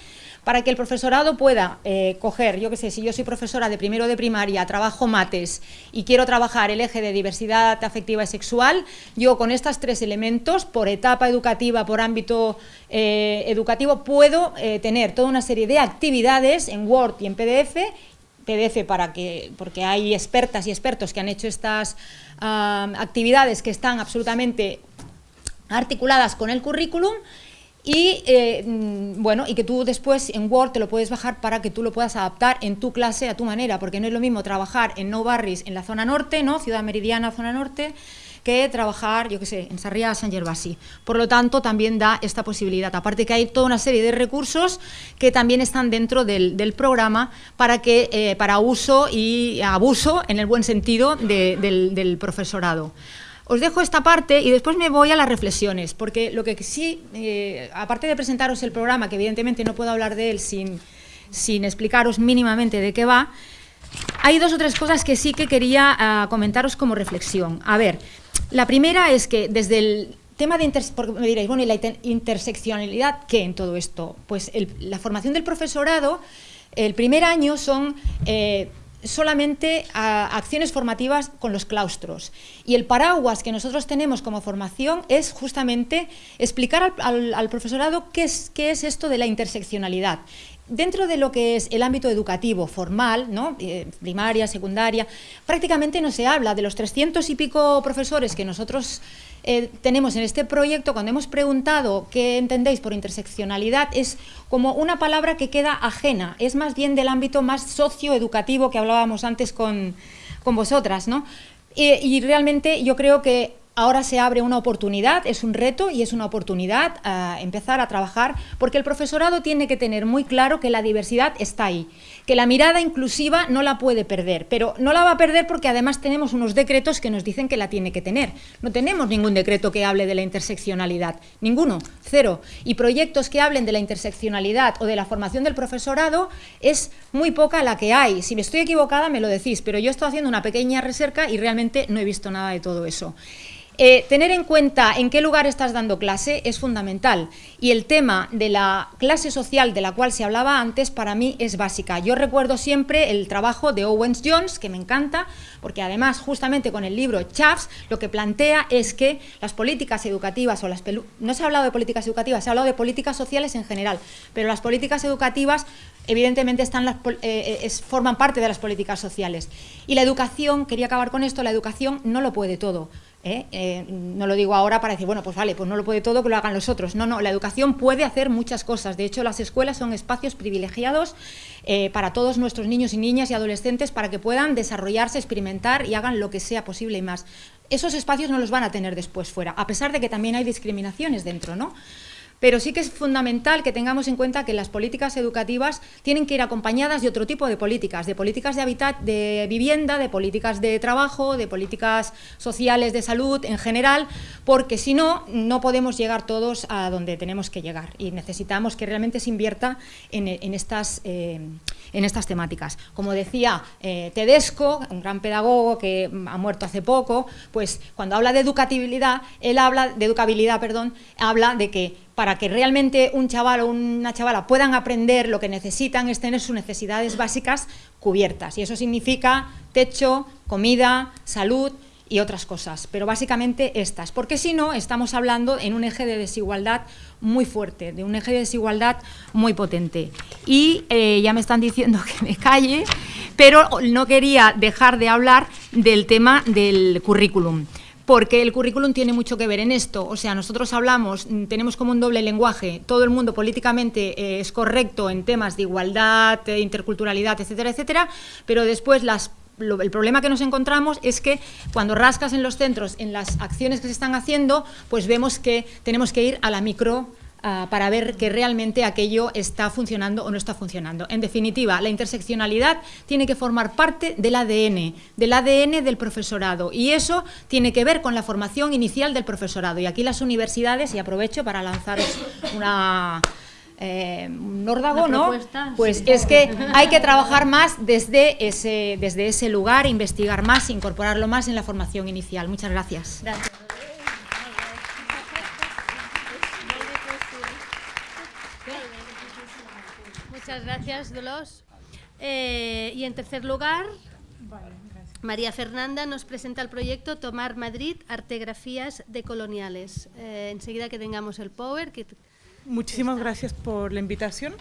para que el profesorado pueda eh, coger, yo qué sé, si yo soy profesora de primero de primaria, trabajo mates y quiero trabajar el eje de diversidad afectiva y sexual, yo con estos tres elementos, por etapa educativa, por ámbito eh, educativo, puedo eh, tener toda una serie de actividades en Word y en PDF PDF para que, porque hay expertas y expertos que han hecho estas ah, actividades que están absolutamente articuladas con el currículum y eh, mm, bueno, y que tú después en Word te lo puedes bajar para que tú lo puedas adaptar en tu clase a tu manera, porque no es lo mismo trabajar en No Barris en la zona norte, ¿no? Ciudad Meridiana, zona norte, que trabajar, yo qué sé, en Sarriá, San Gervasi. Por lo tanto, también da esta posibilidad. Aparte que hay toda una serie de recursos que también están dentro del, programa para, que, eh, para uso y abuso, en el buen sentido, del, del profesorado. Os dejo esta parte y después me voy a las reflexiones, porque lo que sí, eh, aparte de presentaros el programa, que evidentemente no puedo hablar de él sin, sin explicaros mínimamente de qué va, hay dos o tres cosas que sí que quería ah, comentaros como reflexión. A ver, la primera es que desde el tema de me diréis, bueno, ¿y la interseccionalidad qué en todo esto? Pues la formación del profesorado, el primer año son eh, solamente a acciones formativas con los claustros. Y el paraguas que nosotros tenemos como formación es justamente explicar al, profesorado qué es, qué es esto de la interseccionalidad. Dentro de lo que es el ámbito educativo formal, ¿no? Eh, primaria, secundaria, prácticamente no se habla de los 300 y pico profesores que nosotros eh, tenemos en este proyecto, cuando hemos preguntado qué entendéis por interseccionalidad, es como una palabra que queda ajena, es más bien del ámbito más socioeducativo que hablábamos antes con, vosotras, ¿no? y realmente yo creo que Ahora se abre una oportunidad, es un reto y es una oportunidad a eh, empezar a trabajar porque el profesorado tiene que tener muy claro que la diversidad está ahí, que la mirada inclusiva no la puede perder, pero no la va a perder porque además tenemos unos decretos que nos dicen que la tiene que tener. No tenemos ningún decreto que hable de la interseccionalidad, ninguno, cero. Y proyectos que hablen de la interseccionalidad o de la formación del profesorado es muy poca la que hay. Si me estoy equivocada me lo decís, pero yo estoy haciendo una pequeña recerca y realmente no he visto nada de todo eso. Eh, tener en cuenta en qué lugar estás dando clase es fundamental y el tema de la clase social de la cual se hablaba antes para mí es básica. Yo recuerdo siempre el trabajo de Owens Jones, que me encanta, porque además justamente con el libro Chaps lo que plantea es que las políticas educativas o las... No se ha hablado de políticas educativas, se ha hablado de políticas sociales en general, pero las políticas educativas evidentemente están eh, eh, forman parte de las políticas sociales. Y la educación, quería acabar con esto, la educación no lo puede todo. ¿Eh? Eh, no lo digo ahora para decir, bueno, pues vale, pues no lo puede todo, que lo hagan los otros. No, no, la educación puede hacer muchas cosas. De hecho, las escuelas son espacios privilegiados eh, para todos nuestros niños y niñas y adolescentes para que puedan desarrollarse, experimentar y hagan lo que sea posible y más. Esos espacios no los van a tener después fuera, a pesar de que también hay discriminaciones dentro, ¿no? Pero sí que es fundamental que tengamos en cuenta que las políticas educativas tienen que ir acompañadas de otro tipo de políticas, de políticas de hábitat, de vivienda, de políticas de trabajo, de políticas sociales de salud en general, porque si no, no podemos llegar todos a donde tenemos que llegar. Y necesitamos que realmente se invierta en, estas, eh, en estas temáticas. Como decía eh, Tedesco, un gran pedagogo que ha muerto hace poco, pues cuando habla de educatibilidad, él habla de educabilidad, perdón, habla de que para que realmente un chaval o una chavala puedan aprender lo que necesitan es tener sus necesidades básicas cubiertas. Y eso significa techo, comida, salud y otras cosas, pero básicamente estas, porque si no estamos hablando en un eje de desigualdad muy fuerte, de un eje de desigualdad muy potente. Y eh, ya me están diciendo que me calle, pero no quería dejar de hablar del tema del currículum porque el currículum tiene mucho que ver en esto. O sea, nosotros hablamos, mm, tenemos como un doble lenguaje, todo el mundo políticamente eh, es correcto en temas de igualdad, de interculturalidad, etcétera, etcétera, pero después las el problema que nos encontramos es que cuando rascas en los centros, en las acciones que se están haciendo, pues vemos que tenemos que ir a la micro Ah, para ver que realmente aquello está funcionando o no está funcionando. En definitiva, la interseccionalidad tiene que formar parte del ADN, del ADN del profesorado y eso tiene que ver con la formación inicial del profesorado. Y aquí las universidades, y aprovecho para lanzaros una... Eh, un órdago, ¿no? Pues es que hay que trabajar más desde ese, desde ese lugar, investigar más, incorporarlo más en la formación inicial. Muchas gracias. gracias. Muchas gracias, Dolores. Eh, y en tercer lugar, María Fernanda nos presenta el proyecto Tomar Madrid, artegrafías decoloniales. Eh, enseguida que tengamos el power. Muchísimas gracias por la invitación.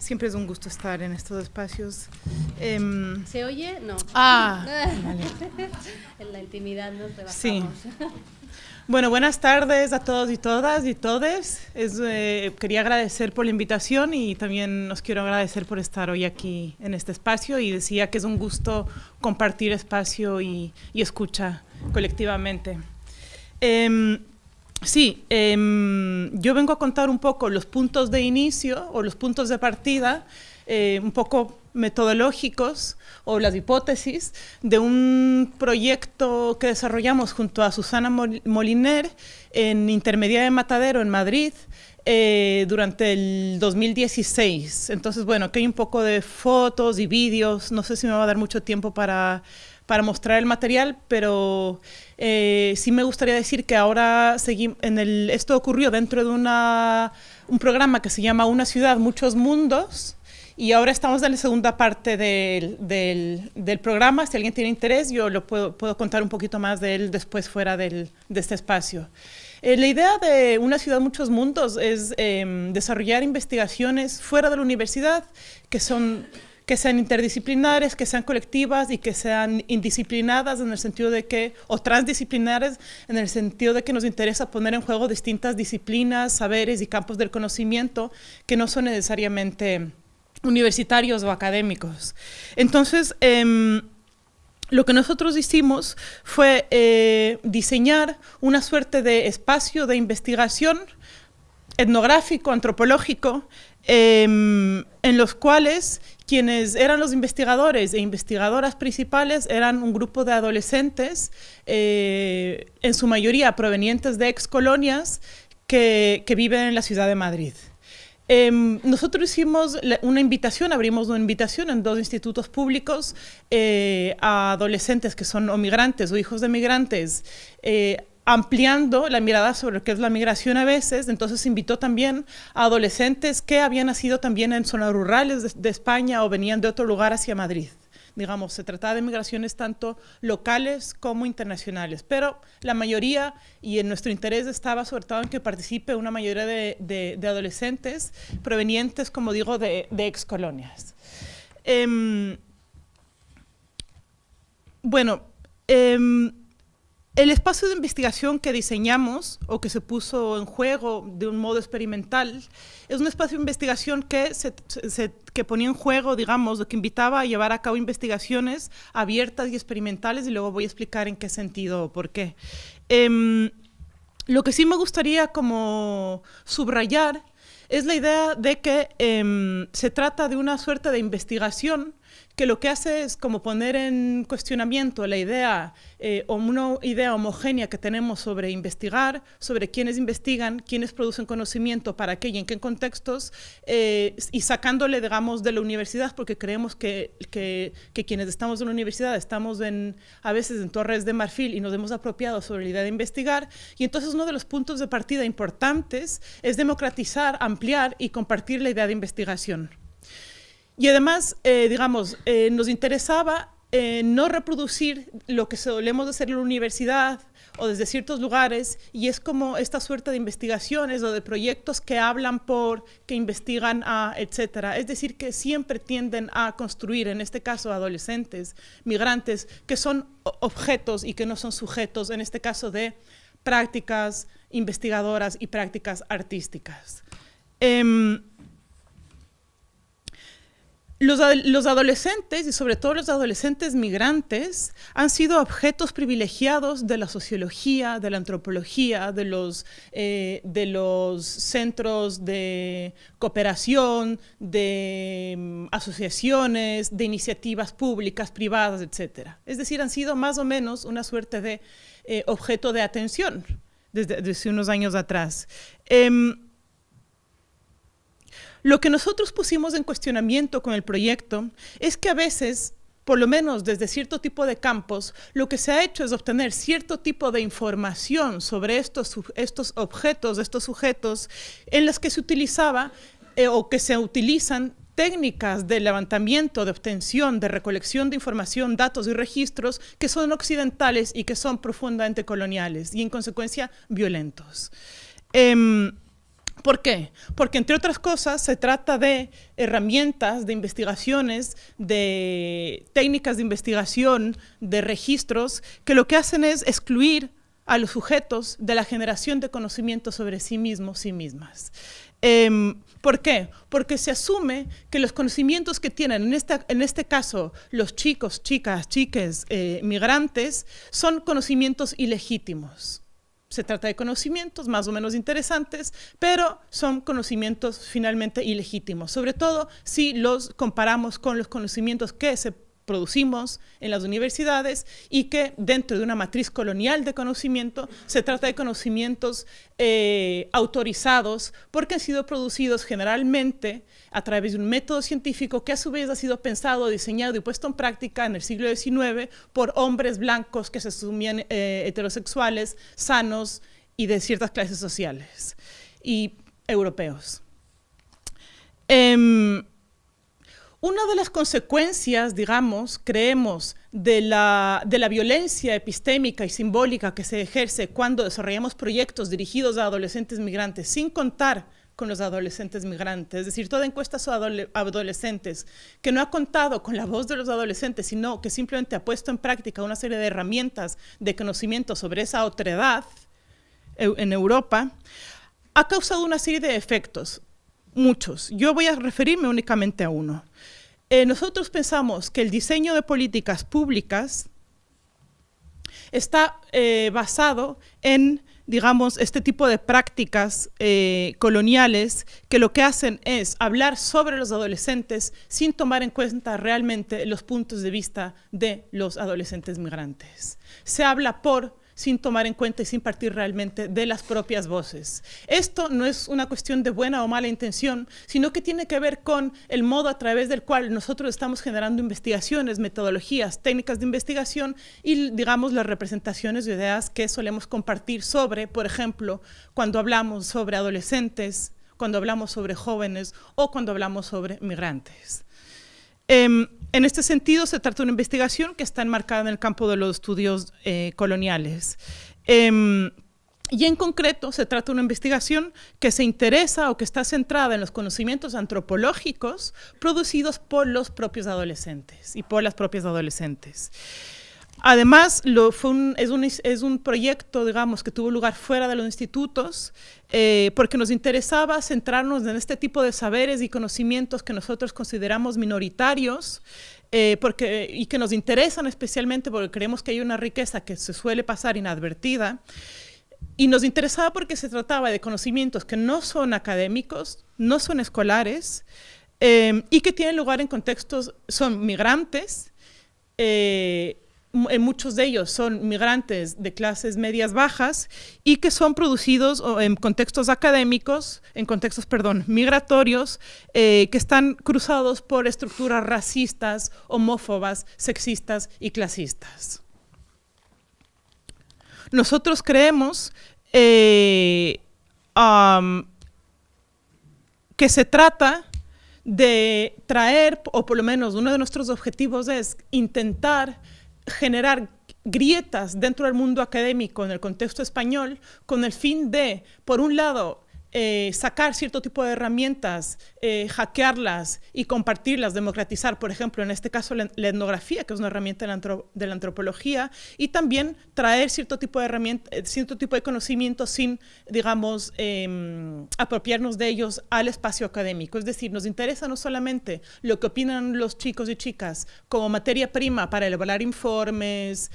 Siempre es un gusto estar en estos espacios. Em, ¿Se oye? No. Ah, en la intimidad nos rebajamos. Sí. Bueno, buenas tardes a todos y todas y todes. Eh, quería agradecer por la invitación y también os quiero agradecer por estar hoy aquí en este espacio y decía que es un gusto compartir espacio y, escucha colectivamente. Em, sí, em, yo vengo a contar un poco los puntos de inicio o los puntos de partida, eh, un poco metodológicos o las hipótesis de un proyecto que desarrollamos junto a Susana Moliner en Intermedia de Matadero en Madrid eh, durante el 2016. Entonces, bueno, aquí hay un poco de fotos y vídeos, no sé si me va a dar mucho tiempo para, para mostrar el material, pero eh, sí me gustaría decir que ahora seguimos, en el, esto ocurrió dentro de una, un programa que se llama Una ciudad, muchos mundos, y ahora estamos en la segunda parte del, del, programa. Si alguien tiene interés, yo lo puedo, puedo, contar un poquito más de él después fuera del, de este espacio. Eh, la idea de una ciudad muchos mundos es em, desarrollar investigaciones fuera de la universidad que son que sean interdisciplinares, que sean colectivas y que sean indisciplinadas en el sentido de que, o transdisciplinares en el sentido de que nos interesa poner en juego distintas disciplinas, saberes y campos del conocimiento que no son necesariamente universitarios o académicos. Entonces, em, lo que nosotros hicimos fue eh, diseñar una suerte de espacio de investigación etnográfico, antropológico, em, en los cuales quienes eran los investigadores e investigadoras principales eran un grupo de adolescentes, eh, en su mayoría provenientes de ex colonias, que viven en la ciudad de Madrid. Em, nosotros hicimos una invitación, abrimos una invitación en dos institutos públicos eh, a adolescentes que son o migrantes o hijos de migrantes, eh, ampliando la mirada sobre lo que es la migración a veces, entonces invitó también a adolescentes que habían nacido también en zonas rurales de España o venían de otro lugar hacia Madrid. Digamos, se trataba de migraciones tanto locales como internacionales, pero la mayoría, y en nuestro interés estaba sobre todo en que participe una mayoría de, adolescentes provenientes, como digo, de, ex colonias. Em, bueno, em, el espacio de investigación que diseñamos o que se puso en juego de un modo experimental es un espacio de investigación que, se, que ponía en juego, digamos, que invitaba a llevar a cabo investigaciones abiertas y experimentales y luego voy a explicar en qué sentido o por qué. Em, lo que sí me gustaría como subrayar es la idea de que em, se trata de una suerte de investigación que lo que hace es como poner en cuestionamiento la idea eh, o una idea homogénea que tenemos sobre investigar, sobre quiénes investigan, quiénes producen conocimiento, para qué y en qué contextos, eh, y sacándole, digamos, de la universidad, porque creemos que, que, que, quienes estamos en la universidad estamos en, a veces en torres de marfil y nos hemos apropiado sobre la idea de investigar, y entonces uno de los puntos de partida importantes es democratizar, ampliar y compartir la idea de investigación. Y además, eh, digamos, eh, nos interesaba eh, no reproducir lo que solemos hacer en la universidad o desde ciertos lugares, y es como esta suerte de investigaciones o de proyectos que hablan por, que investigan a, etcétera. Es decir, que siempre tienden a construir, en este caso, adolescentes, migrantes, que son objetos y que no son sujetos, en este caso, de prácticas investigadoras y prácticas artísticas. Em, los, adolescentes, y sobre todo los adolescentes migrantes, han sido objetos privilegiados de la sociología, de la antropología, de los, eh, de los centros de cooperación, de mm, asociaciones, de iniciativas públicas, privadas, etc. Es decir, han sido más o menos una suerte de eh, objeto de atención desde, unos años atrás. Em, lo que nosotros pusimos en cuestionamiento con el proyecto es que a veces por lo menos desde cierto tipo de campos, lo que se ha hecho es obtener cierto tipo de información sobre estos, estos objetos, estos sujetos, en las que se utilizaba eh, o que se utilizan técnicas de levantamiento, de obtención, de recolección de información, datos y registros que son occidentales y que son profundamente coloniales y en consecuencia violentos. Em, ¿Por qué? Porque entre otras cosas se trata de herramientas, de investigaciones, de técnicas de investigación, de registros, que lo que hacen es excluir a los sujetos de la generación de conocimiento sobre sí mismos, sí mismas. Em, ¿Por qué? Porque se asume que los conocimientos que tienen, en, en este caso, los chicos, chicas, chiques, eh, migrantes, son conocimientos ilegítimos se trata de conocimientos más o menos interesantes, pero son conocimientos finalmente ilegítimos, sobre todo si los comparamos con los conocimientos que se producimos en las universidades y que dentro de una matriz colonial de conocimiento se trata de conocimientos eh, autorizados porque han sido producidos generalmente a través de un método científico que a su vez ha sido pensado, diseñado y puesto en práctica en el siglo XIX por hombres blancos que se asumían eh, heterosexuales, sanos y de ciertas clases sociales y europeos. Em, una de las consecuencias, digamos, creemos, de la, violencia epistémica y simbólica que se ejerce cuando desarrollamos proyectos dirigidos a adolescentes migrantes, sin contar con los adolescentes migrantes, es decir, toda encuesta sobre adolescentes que no ha contado con la voz de los adolescentes, sino que simplemente ha puesto en práctica una serie de herramientas de conocimiento sobre esa otredad en Europa, ha causado una serie de efectos, muchos. Yo voy a referirme únicamente a uno. Eh, nosotros pensamos que el diseño de políticas públicas está eh, basado en, digamos, este tipo de prácticas eh, coloniales que lo que hacen es hablar sobre los adolescentes sin tomar en cuenta realmente los puntos de vista de los adolescentes migrantes. Se habla por sin tomar en cuenta y sin partir realmente de las propias voces. Esto no es una cuestión de buena o mala intención, sino que tiene que ver con el modo a través del cual nosotros estamos generando investigaciones, metodologías, técnicas de investigación y, digamos, las representaciones de ideas que solemos compartir sobre, por ejemplo, cuando hablamos sobre adolescentes, cuando hablamos sobre jóvenes o cuando hablamos sobre migrantes. Em, en este sentido, se trata de una investigación que está enmarcada en el campo de los estudios eh, coloniales. Em, y en concreto, se trata de una investigación que se interesa o que está centrada en los conocimientos antropológicos producidos por los propios adolescentes y por las propias adolescentes. Además, es, un, proyecto, digamos, que tuvo lugar fuera de los institutos, eh, porque nos interesaba centrarnos en este tipo de saberes y conocimientos que nosotros consideramos minoritarios, eh, porque, y que nos interesan especialmente porque creemos que hay una riqueza que se suele pasar inadvertida, y nos interesaba porque se trataba de conocimientos que no son académicos, no son escolares, eh, y que tienen lugar en contextos, son migrantes, muchos de ellos son migrantes de clases medias bajas y que son producidos en contextos académicos, en contextos, perdón, migratorios, eh, que están cruzados por estructuras racistas, homófobas, sexistas y clasistas. Nosotros creemos eh, que se trata de traer, o por lo menos uno de nuestros objetivos es intentar generar grietas dentro del mundo académico en el contexto español con el fin de, por un lado, eh, sacar cierto tipo de herramientas, eh, hackearlas y compartirlas, democratizar, por ejemplo, en este caso la, etnografía, que es una herramienta de la, antropología, y también traer cierto tipo de herramientas, eh, conocimiento sin, digamos, em, apropiarnos de ellos al espacio académico. Es decir, nos interesa no solamente lo que opinan los chicos y chicas como materia prima para elaborar informes,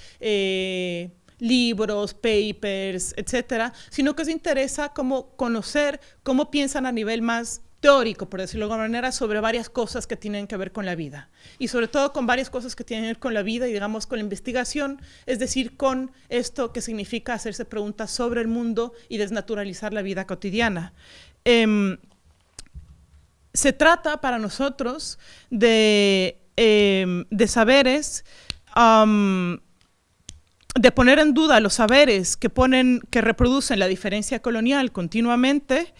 libros, papers, etcétera, sino que se interesa como conocer cómo piensan a nivel más teórico, por decirlo de alguna manera, sobre varias cosas que tienen que ver con la vida. Y sobre todo con varias cosas que tienen que ver con la vida y, digamos, con la investigación, es decir, con esto que significa hacerse preguntas sobre el mundo y desnaturalizar la vida cotidiana. Em, se trata para nosotros de, em, de saberes de poner en duda los saberes que, ponen, que reproducen la diferencia colonial continuamente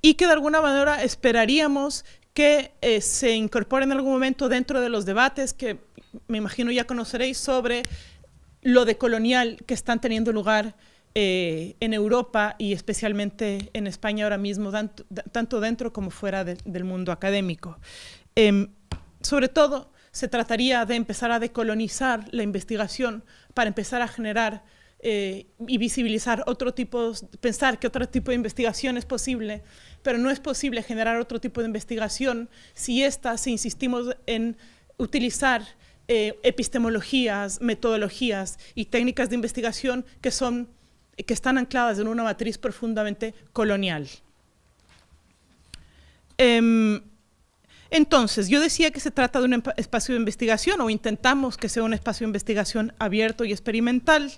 y que de alguna manera esperaríamos que eh, se incorporen en algún momento dentro de los debates que me imagino ya conoceréis sobre lo de colonial que están teniendo lugar eh, en Europa y especialmente en España ahora mismo, tanto, dentro como fuera del mundo académico. Em, sobre todo, se trataría de empezar a decolonizar la investigación para empezar a generar eh, y visibilizar otro tipo, pensar que otro tipo de investigación es posible, pero no es posible generar otro tipo de investigación si esta, si insistimos en utilizar eh, epistemologías, metodologías y técnicas de investigación que, son, que están ancladas en una matriz profundamente colonial. Em, entonces, yo decía que se trata de un espacio de investigación o intentamos que sea un espacio de investigación abierto y experimental,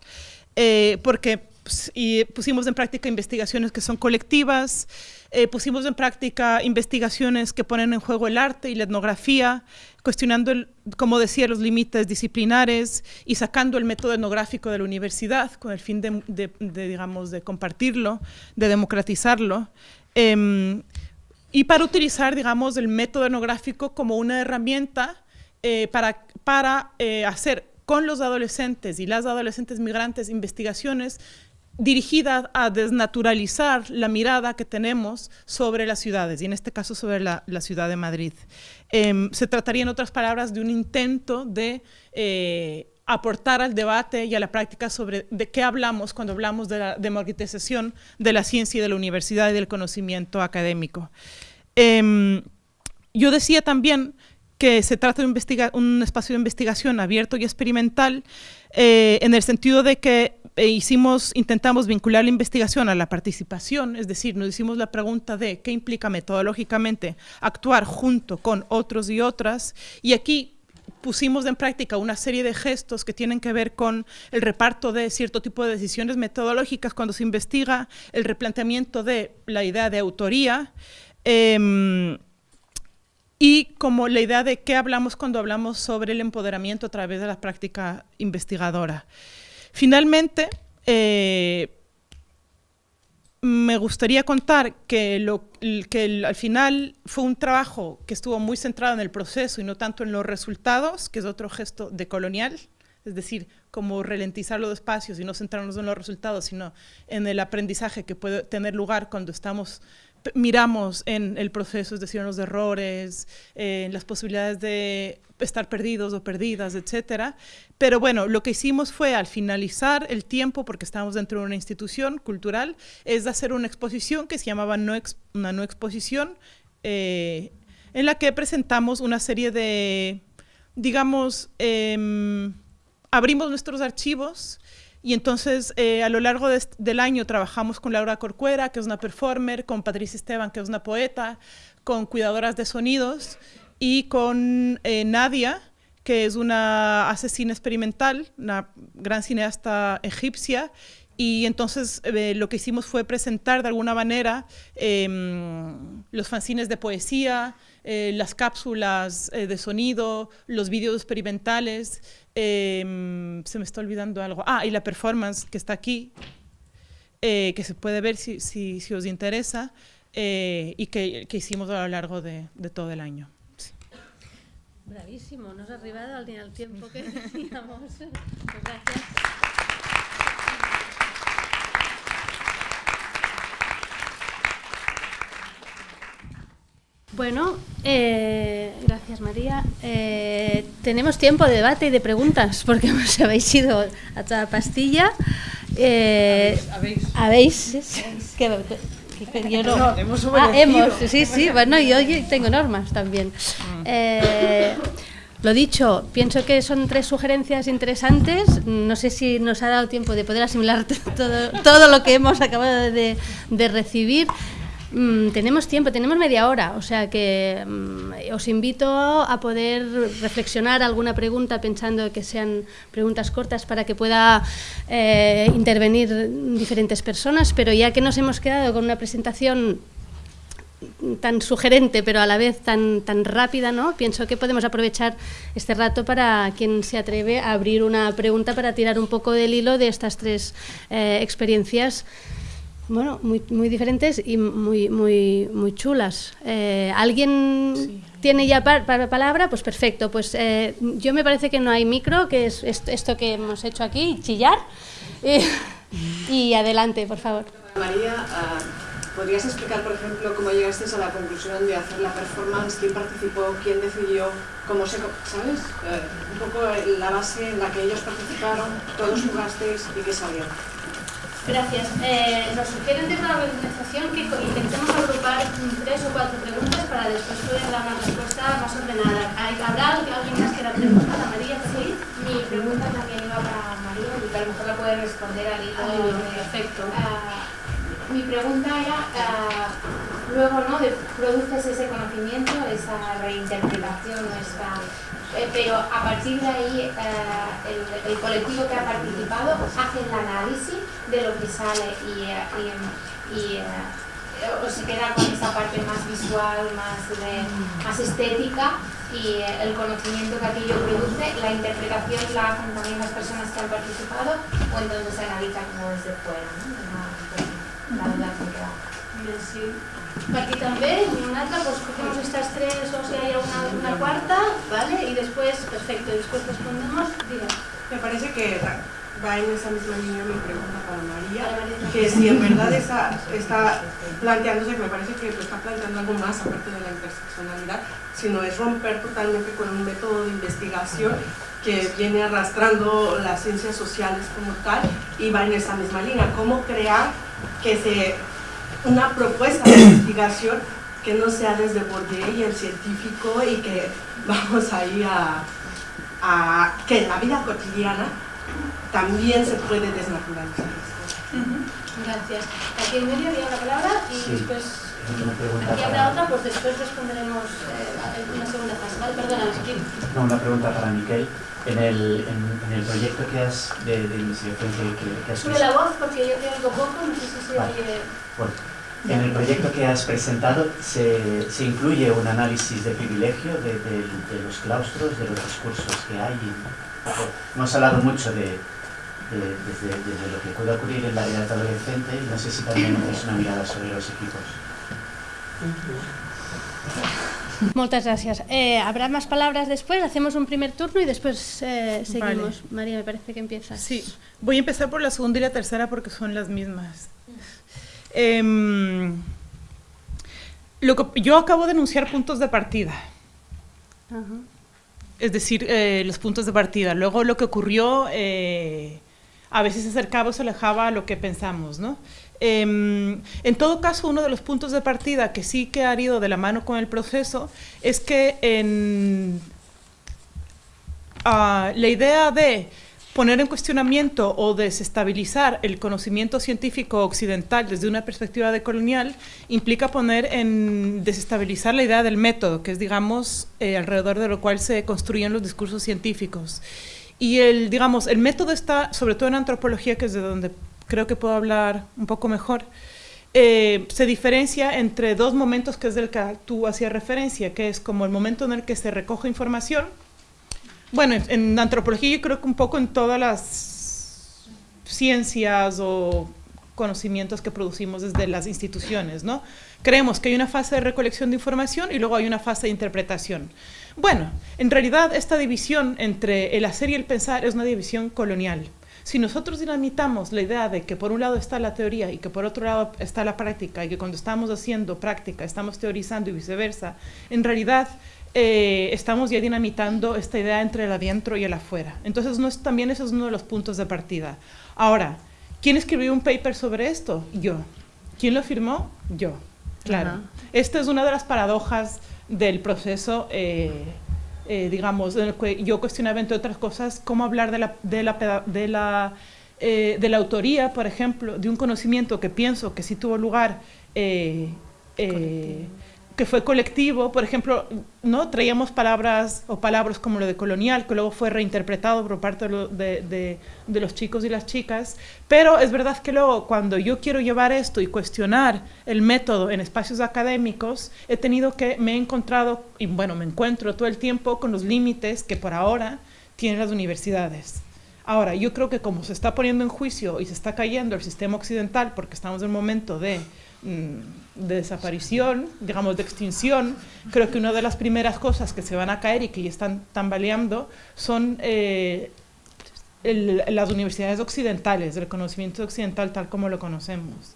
eh, porque pues, pusimos en práctica investigaciones que son colectivas, eh, pusimos en práctica investigaciones que ponen en juego el arte y la etnografía, cuestionando, como decía, los límites disciplinares y sacando el método etnográfico de la universidad con el fin de, digamos, de compartirlo, de democratizarlo. Em, y para utilizar, digamos, el método etnográfico como una herramienta eh, para, para eh, hacer con los adolescentes y las adolescentes migrantes investigaciones dirigidas a desnaturalizar la mirada que tenemos sobre las ciudades, y en este caso sobre la, la ciudad de Madrid. Em, se trataría, en otras palabras, de un intento de eh, aportar al debate y a la práctica sobre de qué hablamos cuando hablamos de la democratización de la ciencia y de la universidad y del conocimiento académico. Em, yo decía también que se trata de un espacio de investigación abierto y experimental eh, en el sentido de que eh, hicimos, intentamos vincular la investigación a la participación, es decir, nos hicimos la pregunta de qué implica metodológicamente actuar junto con otros y otras, y aquí pusimos en práctica una serie de gestos que tienen que ver con el reparto de cierto tipo de decisiones metodológicas cuando se investiga, el replanteamiento de la idea de autoría em, y como la idea de qué hablamos cuando hablamos sobre el empoderamiento a través de la práctica investigadora. Finalmente, eh, me gustaría contar que, lo, que al final fue un trabajo que estuvo muy centrado en el proceso y no tanto en los resultados, que es otro gesto de colonial, es decir, como ralentizar los espacios y no centrarnos en los resultados, sino en el aprendizaje que puede tener lugar cuando estamos miramos en el proceso, es decir, en los errores, en las posibilidades de estar perdidos o perdidas, etcétera. Pero bueno, lo que hicimos fue al finalizar el tiempo, porque estábamos dentro de una institución cultural, es hacer una exposición que se llamaba una no exposición, eh, en la que presentamos una serie de, digamos, em, abrimos nuestros archivos Y entonces, eh, a lo largo del año trabajamos con Laura Corcuera, que es una performer, con Patricia Esteban, que es una poeta, con cuidadoras de sonidos y con eh, Nadia, que es una asesina experimental, una gran cineasta egipcia, y entonces eh, lo que hicimos fue presentar de alguna manera em, los fanzines de poesía, eh, las cápsulas eh, de sonido, los vídeos experimentales. Em, se me está olvidando algo. Ah, y la performance que está aquí, que se puede ver si, si, si os interesa, y que, que, hicimos a lo largo de, de todo el año. Bravísimo, nos ha arribado al, al tiempo que decíamos. Pues gracias. Bueno, eh, gracias María. Eh, tenemos tiempo de debate y de preguntas porque os habéis ido a toda pastilla. Eh, ¿Habéis? Yo no. no hemos ah, hemos, sí, sí, bueno, yo tengo normas también. Mm. Eh, lo dicho, pienso que son tres sugerencias interesantes. No sé si nos ha dado tiempo de poder asimilar todo, todo lo que hemos acabado de, de recibir. Mm, tenemos tiempo, tenemos media hora, o sea que mm, os invito a poder reflexionar alguna pregunta pensando que sean preguntas cortas para que pueda eh, intervenir diferentes personas, pero ya que nos hemos quedado con una presentación tan sugerente pero a la vez tan, tan rápida, ¿no? pienso que podemos aprovechar este rato para quien se atreve a abrir una pregunta para tirar un poco del hilo de estas tres eh, experiencias bueno, muy, muy diferentes y muy, muy, muy chulas. Eh, ¿Alguien tiene ya para palabra? Pues perfecto. Pues eh, yo me parece que no hay micro, que es esto que hemos hecho aquí, chillar. y adelante, por favor. María, ah, ¿podrías explicar, por ejemplo, cómo llegaste a la conclusión de hacer la performance? ¿Quién participó? ¿Quién decidió? ¿Cómo se...? ¿Sabes? Eh, un poco la base en la que ellos participaron, todos jugasteis y qué salió. Gracias. Eh, nos sugieren desde la organización que intentemos agrupar tres o cuatro preguntas para después poder dar una respuesta más ordenada. ¿Habrá alguien más que la pregunta? ¿La María? ¿Sí? Mi pregunta también iba para María, porque a lo mejor la puede responder al hilo. Ah, perfecto. Uh, mi pregunta era, uh, luego, ¿no? Produces ese conocimiento, esa reinterpretación, eh, pero a partir de ahí eh, el, colectivo que ha participado hace el análisis de lo que sale y, eh, o se queda con esa parte más visual, más, más estética y el conocimiento que aquello produce, la interpretación la hacen también las personas que han participado o entonces se analiza como desde fuera, ¿no? que queda. Per aquí també, ni una altra, pues cogemos estas tres o si hay una, una cuarta, ¿vale? Y después, perfecto, después respondemos, diga. Me parece que va en esa misma línea mi pregunta para María, que si en verdad está, está planteándose, que me parece que está planteando algo más aparte de la interseccionalidad, sino es romper totalmente con un método de investigación que viene arrastrando las ciencias sociales como tal y va en esa misma línea, cómo crear que se una propuesta de investigación que no sea desde Bourdieu y el científico y que vamos ahí a, a que en la vida cotidiana también se puede desnaturalizar. Gracias. Aquí en medio había la palabra y después aquí habrá otra, pues después responderemos eh, una segunda fase. ¿Vale? Perdona, No, una pregunta para Miquel. En el, en, el proyecto que has de, de investigación que, que, has Sube la voz porque yo te oigo poco, no sé si se oye... Bueno, en el proyecto que has presentado se, se incluye un análisis de privilegio de, de, de, los claustros, de los discursos que hay. Hemos hablado mucho de, desde, desde, lo que puede ocurrir en la realidad adolescente y no sé si también es una mirada sobre los equipos. Muchas gracias. Eh, ¿Habrá más palabras después? Hacemos un primer turno y después eh, seguimos. Vale. María, me parece que empiezas. Sí, voy a empezar por la segunda y la tercera porque son las mismas. Eh, lo que, yo acabo de enunciar puntos de partida. Es decir, eh, los puntos de partida. Luego lo que ocurrió eh, a veces se acercaba o se alejaba a lo que pensamos, ¿no? Eh, en todo caso, uno de los puntos de partida que sí que ha ido de la mano con el proceso es que en, uh, la idea de poner en cuestionamiento o desestabilizar el conocimiento científico occidental desde una perspectiva decolonial implica poner en desestabilizar la idea del método, que es, digamos, eh, alrededor de lo cual se construyen los discursos científicos. Y el, digamos, el método está, sobre todo en antropología, que es de donde creo que puedo hablar un poco mejor, eh, se diferencia entre dos momentos que es del que tú hacías referencia, que es como el momento en el que se recoge información, bueno, en antropología yo creo que un poco en todas las ciencias o conocimientos que producimos desde las instituciones, ¿no? Creemos que hay una fase de recolección de información y luego hay una fase de interpretación. Bueno, en realidad esta división entre el hacer y el pensar es una división colonial. Si nosotros dinamitamos la idea de que por un lado está la teoría y que por otro lado está la práctica y que cuando estamos haciendo práctica estamos teorizando y viceversa, en realidad eh, estamos ya dinamitando esta idea entre el adentro y el afuera. Entonces, no es, también eso es uno de los puntos de partida. Ahora, ¿quién escribió un paper sobre esto? Yo. ¿Quién lo firmó? Yo. Claro. Esta es una de las paradojas del proceso, eh, eh, digamos, en el que yo cuestionaba, entre otras cosas, cómo hablar de la, de la, de la, de la autoría, por ejemplo, de un conocimiento que pienso que sí tuvo lugar que fue colectivo, por ejemplo, ¿no? traíamos palabras o palabras como lo de colonial, que luego fue reinterpretado por parte de, de, los chicos y las chicas, pero es verdad que luego cuando yo quiero llevar esto y cuestionar el método en espacios académicos, he tenido que, me he encontrado, y bueno, me encuentro todo el tiempo con los límites que por ahora tienen las universidades. Ahora, yo creo que como se está poniendo en juicio y se está cayendo el sistema occidental, porque estamos en un momento de de desaparición, digamos de extinción, creo que una de las primeras cosas que se van a caer y que ya están tambaleando son eh, las universidades occidentales, el conocimiento occidental tal como lo conocemos.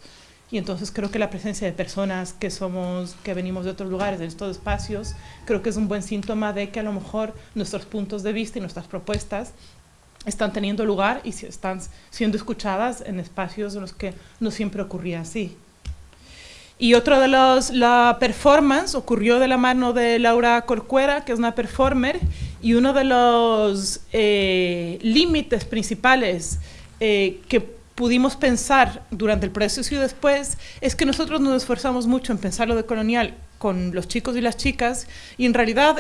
Y entonces creo que la presencia de personas que somos, que venimos de otros lugares, de estos espacios, creo que es un buen síntoma de que a lo mejor nuestros puntos de vista y nuestras propuestas están teniendo lugar y están siendo escuchadas en espacios en los que no siempre ocurría así. Y otro de los, la performance ocurrió de la mano de Laura Corcuera, que es una performer, y uno de los eh, límites principales eh, que pudimos pensar durante el proceso y después es que nosotros nos esforzamos mucho en pensar lo de colonial con los chicos y las chicas y en realidad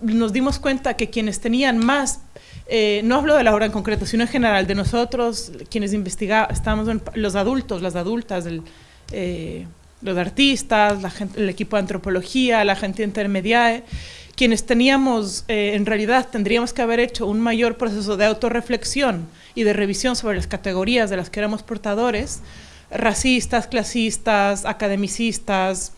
nos dimos cuenta que quienes tenían más eh, no hablo de la obra en concreto, sino en general, de nosotros, quienes investigamos, estamos los adultos, las adultas, del, los artistas, el equipo de antropología, la gente intermedia, quienes teníamos, eh, en realidad tendríamos que haber hecho un mayor proceso de autorreflexión y de revisión sobre las categorías de las que éramos portadores, racistas, clasistas, academicistas,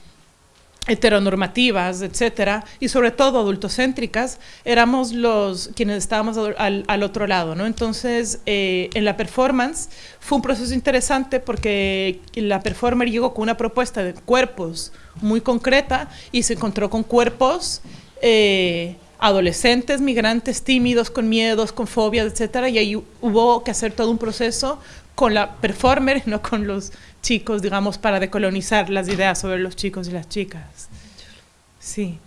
heteronormativas, etcétera, y sobre todo adultocéntricas, éramos los quienes estábamos al, otro lado, ¿no? Entonces, eh, en la performance fue un proceso interesante porque la performer llegó con una propuesta de cuerpos muy concreta y se encontró con cuerpos eh, adolescentes, migrantes, tímidos, con miedos, con fobias, etcétera, y ahí hubo que hacer todo un proceso con la performer, no con los chicos, digamos, para decolonizar las ideas sobre los chicos y las chicas. Sí.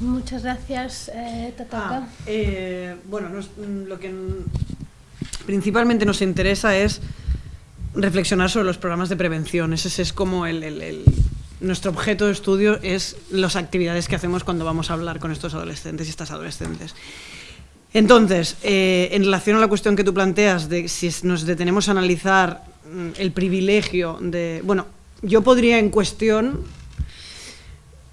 Muchas gracias, eh, ah, eh, bueno, mm, lo que principalmente nos interesa es reflexionar sobre los programas de prevención. Ese es como el, nuestro objeto de estudio es las actividades que hacemos cuando vamos a hablar con estos adolescentes y estas adolescentes. Entonces, eh, en relación a la cuestión que tú planteas de si nos detenemos a analizar mm, el privilegio de... Bueno, yo podría en cuestión...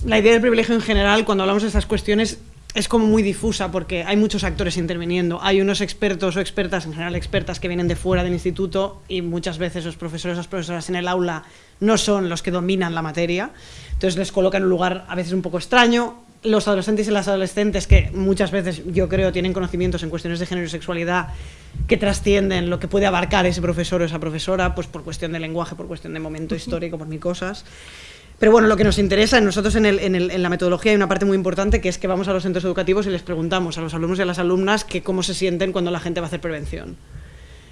La idea del privilegio en general, cuando hablamos de estas cuestiones, es como muy difusa porque hay muchos actores interviniendo. Hay unos expertos o expertas, en general expertas, que vienen de fuera del instituto y muchas veces los profesores o las profesoras en el aula no son los que dominan la materia. Entonces les colocan en un lugar a veces un poco extraño los adolescentes y las adolescentes que muchas veces yo creo tienen conocimientos en cuestiones de género y sexualidad que trascienden lo que puede abarcar ese profesor o esa profesora, pues por cuestión de lenguaje, por cuestión de momento histórico, por mil cosas. Pero bueno, lo que nos interesa, nosotros en, el, en, el, en, la metodología hay una parte muy importante que es que vamos a los centros educativos y les preguntamos a los alumnos y a las alumnas que cómo se sienten cuando la gente va a hacer prevención.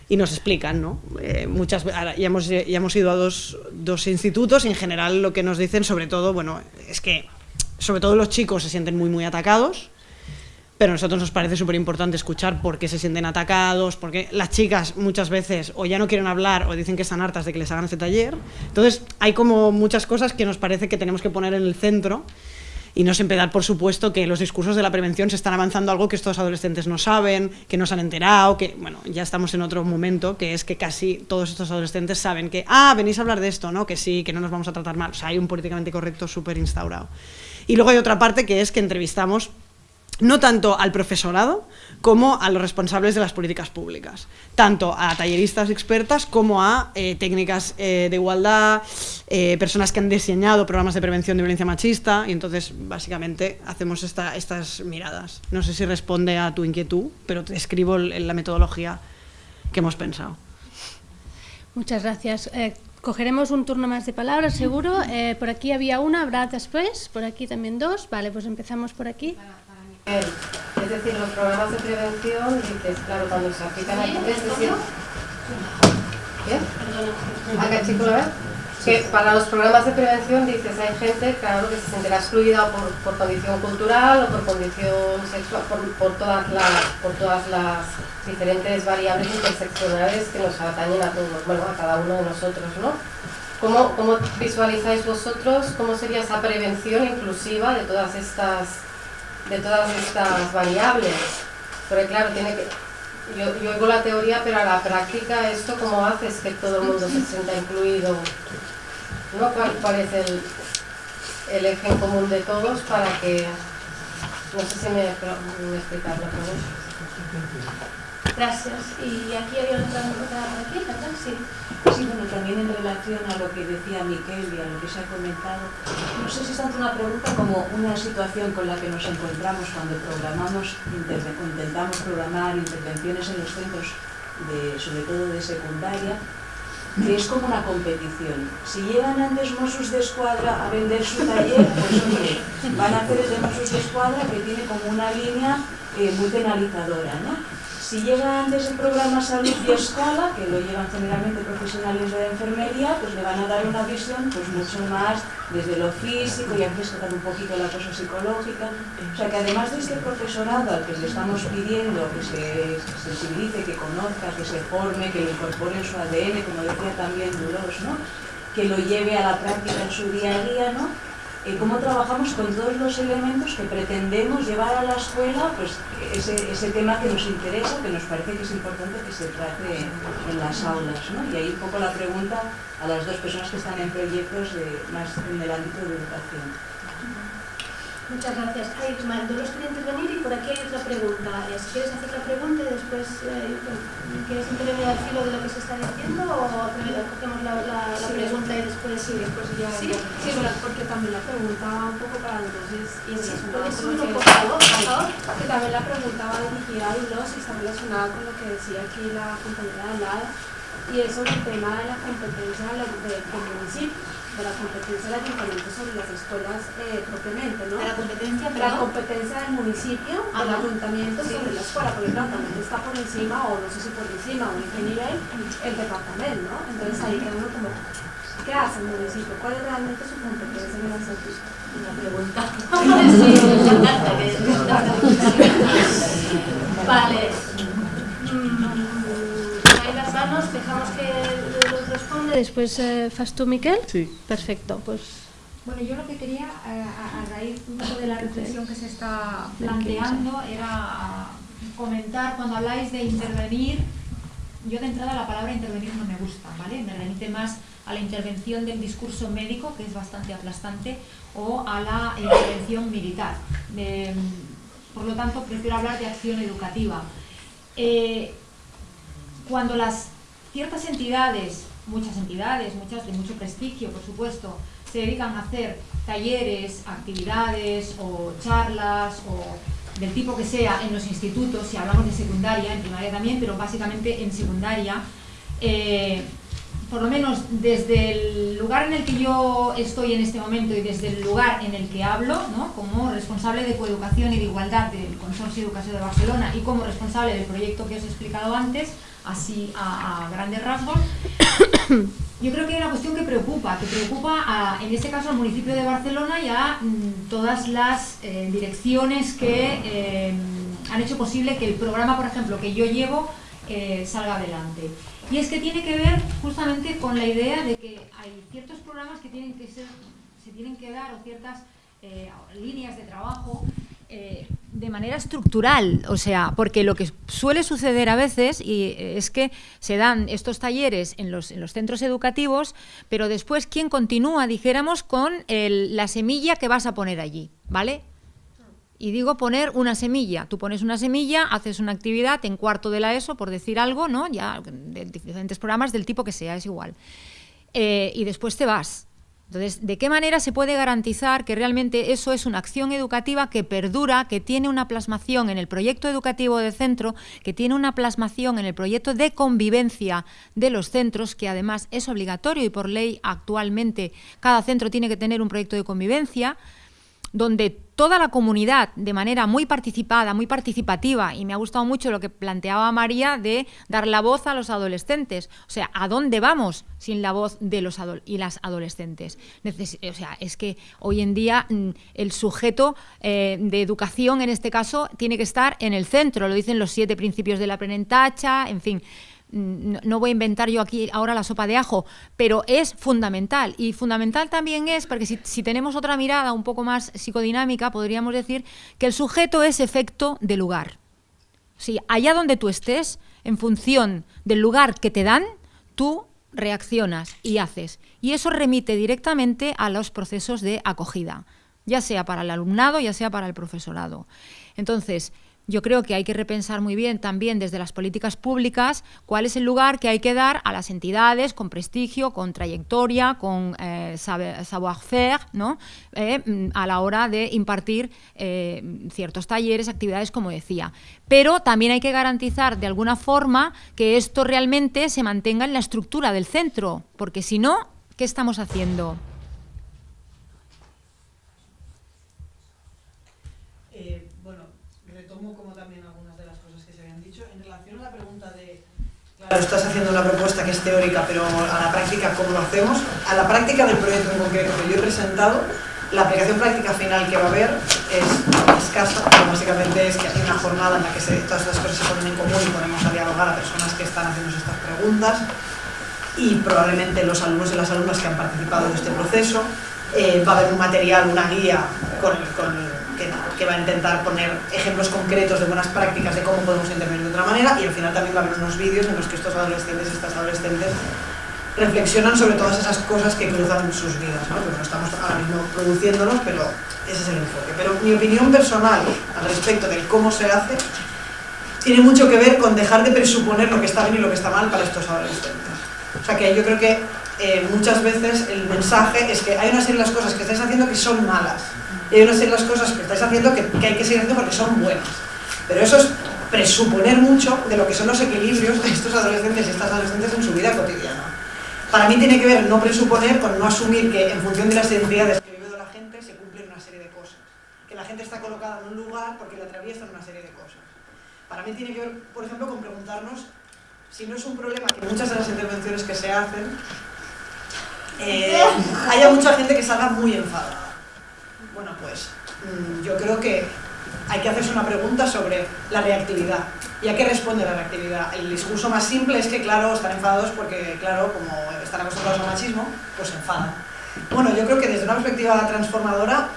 Y nos explican, ¿no? Eh, muchas, ya, hemos, ya hemos ido a dos, dos institutos y en general lo que nos dicen, sobre todo, bueno, es que sobre todo los chicos se sienten muy, muy atacados, pero a nosotros nos parece súper importante escuchar por qué se sienten atacados, porque las chicas muchas veces o ya no quieren hablar o dicen que están hartas de que les hagan este taller. Entonces hay como muchas cosas que nos parece que tenemos que poner en el centro y no siempre dar por supuesto que los discursos de la prevención se están avanzando algo que estos adolescentes no saben, que no se han enterado, que, bueno, ya estamos en otro momento, que es que casi todos estos adolescentes saben que, ah, venís a hablar de esto, ¿no? Que sí, que no nos vamos a tratar mal. O sea, hay un políticamente correcto súper instaurado. Y luego hay otra parte que es que entrevistamos no tanto al profesorado como a los responsables de las políticas públicas, tanto a talleristas expertas como a eh, técnicas eh, de igualdad, eh, personas que han diseñado programas de prevención de violencia machista y entonces básicamente hacemos estas miradas. No sé si responde a tu inquietud, pero te escribo la metodología que hemos pensado. Muchas gracias. Cogeremos un turno más de palabras, seguro. por aquí había una, habrá después, por aquí también dos. Vale, pues empezamos por aquí. Es decir, los programas de prevención, dices, claro, cuando se aplican aquí, es decir... ¿Bien? Acá, chico, a ver. Que para los programas de prevención, dices, hay gente, claro, que se sentirá excluida por, por condición cultural o por condición sexual, por, por, todas las, por todas las diferentes variables interseccionales que nos atañen a todos, bueno, a cada uno de nosotros, ¿no? ¿Cómo, ¿Cómo visualizáis vosotros cómo sería esa prevención inclusiva de todas estas de todas estas variables. Porque claro, tiene que, yo, yo oigo la teoría, pero a la práctica esto cómo haces que todo el mundo se sienta incluido, ¿no? ¿Cuál, es el, el, eje común de todos para que, no sé si me, me explicas la pregunta. Gracias. Y aquí había otra, aquí, ¿verdad? Sí. Sí, bueno, también en relación a lo que decía Miquel y a lo que se ha comentado, no sé si es tanto una pregunta como una situación con la que nos encontramos cuando programamos, intentamos programar intervenciones en los centros, de, sobre todo de secundaria, que es como una competición. Si llegan antes Mossos de Escuadra a vender su taller, pues hombre, van a hacer el de Mossos de Escuadra que tiene como una línea eh, muy penalizadora, ¿no? Si llega antes el programa Salud y Escuela, que lo llevan generalmente profesionales de enfermería, pues le van a dar una visión pues mucho más desde lo físico y aquí tocar un poquito la cosa psicológica. O sea que además de este profesorado al que le estamos pidiendo que se sensibilice, que conozca, que se forme, que lo incorpore en su ADN, como decía también Duros, ¿no? que lo lleve a la práctica en su día a día, ¿no? Eh, cómo trabajamos con todos los elementos que pretendemos llevar a la escuela pues, ese, ese, tema que nos interesa, que nos parece que es importante que se trate en las aulas. ¿no? Y ahí un poco la pregunta a las dos personas que están en proyectos de, más en el ámbito de educación. Muchas gracias. Ay, Dolores quería intervenir y por aquí hay otra pregunta. Eh, si quieres hacer la pregunta y después eh, quieres intervenir al filo de lo que se está diciendo o primero cogemos la, la, la pregunta y después... Sí, después ya... Sí, sí porque también la pregunta va un poco para entonces... Y sí, por favor, por favor. Que también la pregunta va dirigida a los y está relacionada con lo que decía aquí la compañera de al lado y es sobre el tema de la competencia del municipio de la competencia del ayuntamiento sobre las escuelas eh, propiamente, ¿no? ¿De la competencia? La competencia del municipio, del ayuntamiento sobre la escuela, porque claro, también está por encima, o no sé si por encima, o en qué nivel, el departamento, ¿no? Entonces ahí queda uno como, ¿qué hace el municipio? ¿Cuál es realmente su competencia en el asunto? Una pregunta. sí, Vale. Mm, ahí las manos, dejamos que después eh, fas tú, Miquel. Sí. Perfecto, pues... Bueno, yo lo que quería, eh, a, raíz de la reflexión que se está planteando, era comentar, cuando habláis de intervenir, yo de entrada la palabra intervenir no me gusta, ¿vale? Me remite más a la intervención del discurso médico, que es bastante aplastante, o a la intervención militar. por lo tanto, prefiero hablar de acción educativa. Eh, cuando las ciertas entidades muchas entidades, muchas de mucho prestigio, por supuesto, se dedican a hacer talleres, actividades o charlas o del tipo que sea en los institutos, si hablamos de secundaria, en primaria también, pero básicamente en secundaria, eh, por lo menos desde el lugar en el que yo estoy en este momento y desde el lugar en el que hablo, ¿no? como responsable de coeducación y de igualdad del Consorcio de Educación de Barcelona y como responsable del proyecto que os he explicado antes, así a, grandes rasgos, yo creo que hay una cuestión que preocupa, que preocupa en este caso al municipio de Barcelona y a mm, todas las eh, direcciones que eh, han hecho posible que el programa, por ejemplo, que yo llevo, eh, salga adelante. Y es que tiene que ver justamente con la idea de que hay ciertos programas que tienen que ser, se tienen que dar o ciertas eh, líneas de trabajo eh, de manera estructural, o sea, porque lo que suele suceder a veces y es que se dan estos talleres en los, en los centros educativos, pero después, ¿quién continúa, dijéramos, con la semilla que vas a poner allí? ¿Vale? Y digo poner una semilla. Tú pones una semilla, haces una actividad en cuarto de la ESO, por decir algo, ¿no? Ya, de diferentes programas del tipo que sea, es igual. Eh, y después te vas. Entonces, ¿de qué manera se puede garantizar que realmente eso es una acción educativa que perdura, que tiene una plasmación en el proyecto educativo del centro, que tiene una plasmación en el proyecto de convivencia de los centros, que además es obligatorio y por ley actualmente cada centro tiene que tener un proyecto de convivencia, donde toda la comunidad, de manera muy participada, muy participativa, y me ha gustado mucho lo que planteaba María de dar la voz a los adolescentes. O sea, ¿a dónde vamos sin la voz de los y las adolescentes? o sea, es que hoy en día mm, el sujeto eh, de educación, en este caso, tiene que estar en el centro, lo dicen los siete principios de la prenentacha, en fin no, voy a inventar yo aquí ahora la sopa de ajo, pero es fundamental. Y fundamental también es, porque si, tenemos otra mirada un poco más psicodinámica, podríamos decir que el sujeto es efecto de lugar. Si allá donde tú estés, en función del lugar que te dan, tú reaccionas y haces. Y eso remite directamente a los procesos de acogida, ya sea para el alumnado, ya sea para el profesorado. Entonces, yo creo que hay que repensar muy bien también desde las políticas públicas cuál es el lugar que hay que dar a las entidades con prestigio, con trayectoria, con eh, savoir-faire, ¿no? Eh, mm, a la hora de impartir eh, ciertos talleres, actividades, como decía. Pero también hay que garantizar de alguna forma que esto realmente se mantenga en la estructura del centro, porque si no, ¿qué estamos haciendo? Estás haciendo una propuesta que es teórica, pero a la práctica, ¿cómo lo hacemos? A la práctica del proyecto en concreto que yo he presentado, la aplicación práctica final que va a haber es escasa, pero básicamente es que hay una jornada en la que todas estas cosas se ponen en común y ponemos a dialogar a personas que están haciendo estas preguntas y probablemente los alumnos y las alumnas que han participado en este proceso. Eh, va a haber un material, una guía con, con que, va a intentar poner ejemplos concretos de buenas prácticas de cómo podemos intervenir de otra manera y al final también va a haber unos vídeos en los que estos adolescentes y estas adolescentes reflexionan sobre todas esas cosas que cruzan sus vidas, ¿no? no estamos ahora mismo produciéndolos, pero ese es el enfoque. Pero mi opinión personal al respecto de cómo se hace tiene mucho que ver con dejar de presuponer lo que está bien y lo que está mal para estos adolescentes. O sea que yo creo que eh, muchas veces el mensaje es que hay una serie de las cosas que estáis haciendo que son malas y hay una serie de cosas que estáis haciendo que, hay que seguir haciendo porque son buenas. Pero eso es presuponer mucho de lo que son los equilibrios de estos adolescentes y estas adolescentes en su vida cotidiana. Para mí tiene que ver no presuponer con no asumir que en función de las identidades que vive la gente se cumplen una serie de cosas. Que la gente está colocada en un lugar porque la atraviesa una serie de cosas. Para mí tiene que ver, por ejemplo, con preguntarnos si no es un problema que muchas de las intervenciones que se hacen eh, haya mucha gente que salga muy enfadada. Bueno, pues mm, yo creo que hay que hacerse una pregunta sobre la reactividad. ¿Y a qué responde la reactividad? El discurso más simple es que, claro, están enfadados porque, claro, como están acostumbrados al machismo, pues se enfadan. Bueno, yo creo que desde una perspectiva transformadora,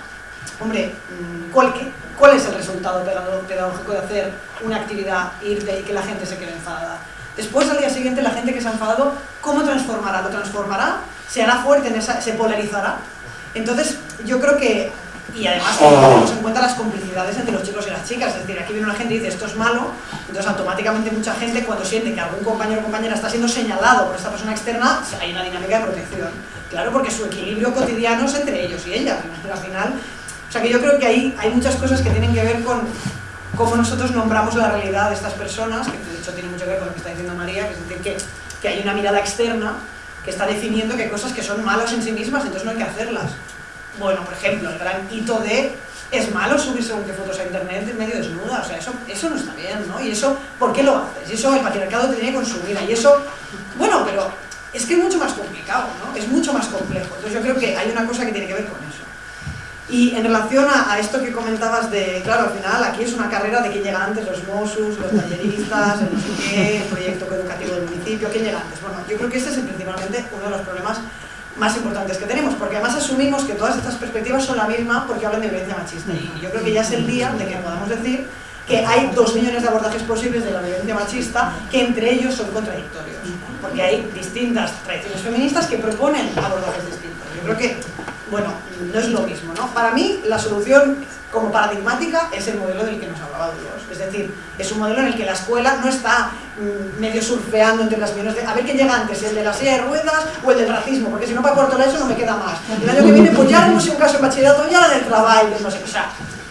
hombre, mm, ¿cuál, ¿cuál es el resultado pedagógico de hacer una actividad, ir y que la gente se quede enfadada? Después, al día siguiente, la gente que se ha enfadado, ¿cómo transformará? ¿Lo transformará? ¿Se hará fuerte? En esa, ¿Se polarizará? Entonces, yo creo que y además que tenemos en cuenta las complicidades entre los chicos y las chicas, es decir, aquí viene una gente y dice esto es malo, entonces automáticamente mucha gente cuando siente que algún compañero o compañera está siendo señalado por esta persona externa, hay una dinámica de protección. Claro, porque su equilibrio cotidiano es entre ellos y ellas, pero al final, o sea que yo creo que ahí hay muchas cosas que tienen que ver con cómo nosotros nombramos la realidad de estas personas, que de hecho tiene mucho que ver con lo que está diciendo María, que es decir, que, que hay una mirada externa que está definiendo que hay cosas que son malas en sí mismas, entonces no hay que hacerlas. Bueno, por ejemplo, el gran hito de es malo subir según qué fotos a internet de medio desnuda, o sea, eso, eso no está bien, ¿no? Y eso, ¿por qué lo haces? Y eso el patriarcado te tiene que consumir, y eso, bueno, pero es que es mucho más complicado, ¿no? Es mucho más complejo, entonces yo creo que hay una cosa que tiene que ver con eso. Y en relación a, esto que comentabas de, claro, al final aquí es una carrera de quién llega antes, los MOSUS, los talleristas, el no el proyecto educativo del municipio, quién llega antes. Bueno, yo creo que este es principalmente uno de los problemas más importantes que tenemos, porque además asumimos que todas estas perspectivas son la misma porque hablan de violencia machista. Y yo creo que ya es el día de que podamos decir que hay dos millones de abordajes posibles de la violencia machista que entre ellos son contradictorios, porque hay distintas tradiciones feministas que proponen abordajes distintos. Yo creo que bueno, no es lo mismo, ¿no? Para mí, la solución como paradigmática es el modelo del que nos hablaba Dios. Es decir, es un modelo en el que la escuela no está medio surfeando entre las millones de... A ver qué llega antes, el de la silla de ruedas o el del racismo, porque si no para cuarto eso no me queda más. El año que viene, pues ya haremos un caso en bachillerato, ya la del trabajo, no sé, o sea,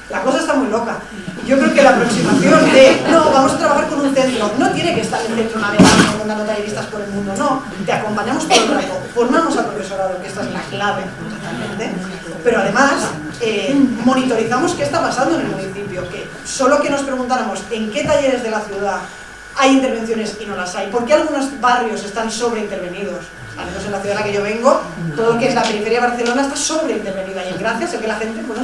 la cosa está muy loca. Yo creo que la aproximación de, no, vamos a trabajar con un centro, no tiene que estar el centro navegando, mandando talleristas por el mundo, no. Te acompañamos todo el rato, formamos al profesorado, que esta es la clave, totalmente. Pero además, eh, monitorizamos qué está pasando en el municipio, que solo que nos preguntáramos en qué talleres de la ciudad hay intervenciones y no las hay, por qué algunos barrios están sobreintervenidos, al menos en la ciudad en la que yo vengo, todo lo que es la periferia de Barcelona está sobreintervenida y gracias a que la gente, bueno,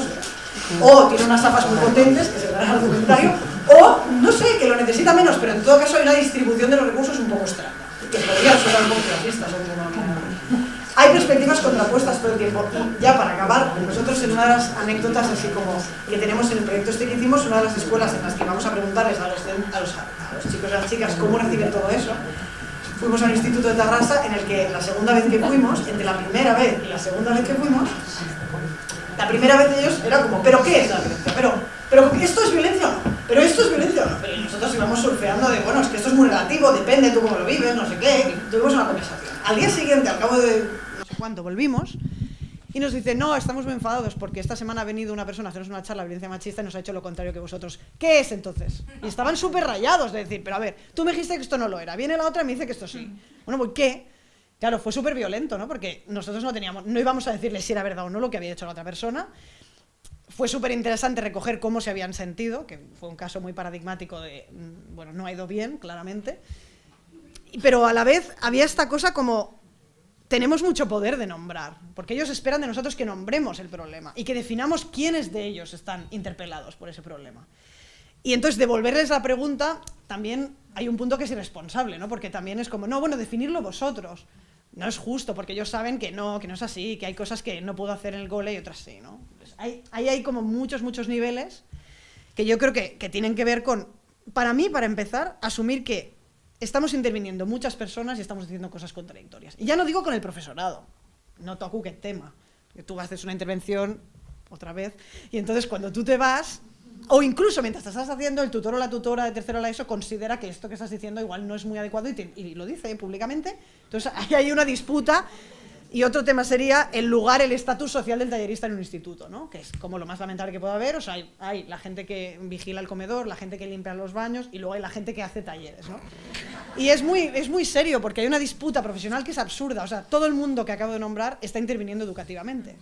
o tiene unas zapas muy potentes, que se verá en el documentario, o no sé, que lo necesita menos, pero en todo caso hay una distribución de los recursos un poco extraña, que podría sonar un poco clasista, hay perspectivas contrapuestas todo el tiempo y ya para acabar, nosotros en una de las anécdotas así como que tenemos en el proyecto este que hicimos, una de las escuelas en las que vamos a preguntarles a los, a los, a los chicos y a las chicas cómo reciben todo eso, fuimos al instituto de Tarrasa en el que la segunda vez que fuimos, entre la primera vez y la segunda vez que fuimos, la primera vez ellos era como, ¿pero qué es la violencia? ¿Pero, pero esto es violencia o no? ¿Pero esto es violencia o no? Pero nosotros íbamos surfeando de, bueno, es que esto es muy relativo, depende tú cómo lo vives, no sé qué, y tuvimos una conversación. Al día siguiente, al cabo de cuánto, volvimos y nos dice, no, estamos muy enfadados porque esta semana ha venido una persona a hacernos una charla de violencia machista y nos ha hecho lo contrario que vosotros. ¿Qué es entonces? Y estaban súper rayados de decir, pero a ver, tú me dijiste que esto no lo era, viene la otra y me dice que esto sí. Bueno, pues ¿qué? Claro, fue súper violento, ¿no? Porque nosotros no teníamos, no íbamos a decirle si era verdad o no lo que había hecho la otra persona. Fue súper interesante recoger cómo se habían sentido, que fue un caso muy paradigmático de, mm, bueno, no ha ido bien, claramente. Pero a la vez había esta cosa como, tenemos mucho poder de nombrar, porque ellos esperan de nosotros que nombremos el problema y que definamos quiénes de ellos están interpelados por ese problema. Y entonces devolverles la pregunta también hay un punto que es irresponsable, ¿no? Porque también es como, no, bueno, definirlo vosotros no es justo, porque ellos saben que no, que no es así, que hay cosas que no puedo hacer en el gole y otras sí, ¿no? Pues hay, hay como muchos, muchos niveles que yo creo que, que tienen que ver con, para mí, para empezar, asumir que estamos interviniendo muchas personas y estamos diciendo cosas contradictorias. Y ya no digo con el profesorado, no toco que tema, tú haces una intervención otra vez, y entonces cuando tú te vas, o incluso mientras estás haciendo, el tutor o la tutora de tercero la ESO considera que esto que estás diciendo igual no es muy adecuado y, lo dice públicamente. Entonces ahí hay una disputa y otro tema sería el lugar, el estatus social del tallerista en un instituto, ¿no? que es como lo más lamentable que pueda haber. O sea, hay, la gente que vigila el comedor, la gente que limpia los baños y luego hay la gente que hace talleres. ¿no? Y es muy, es muy serio porque hay una disputa profesional que es absurda. O sea, todo el mundo que acabo de nombrar está interviniendo educativamente.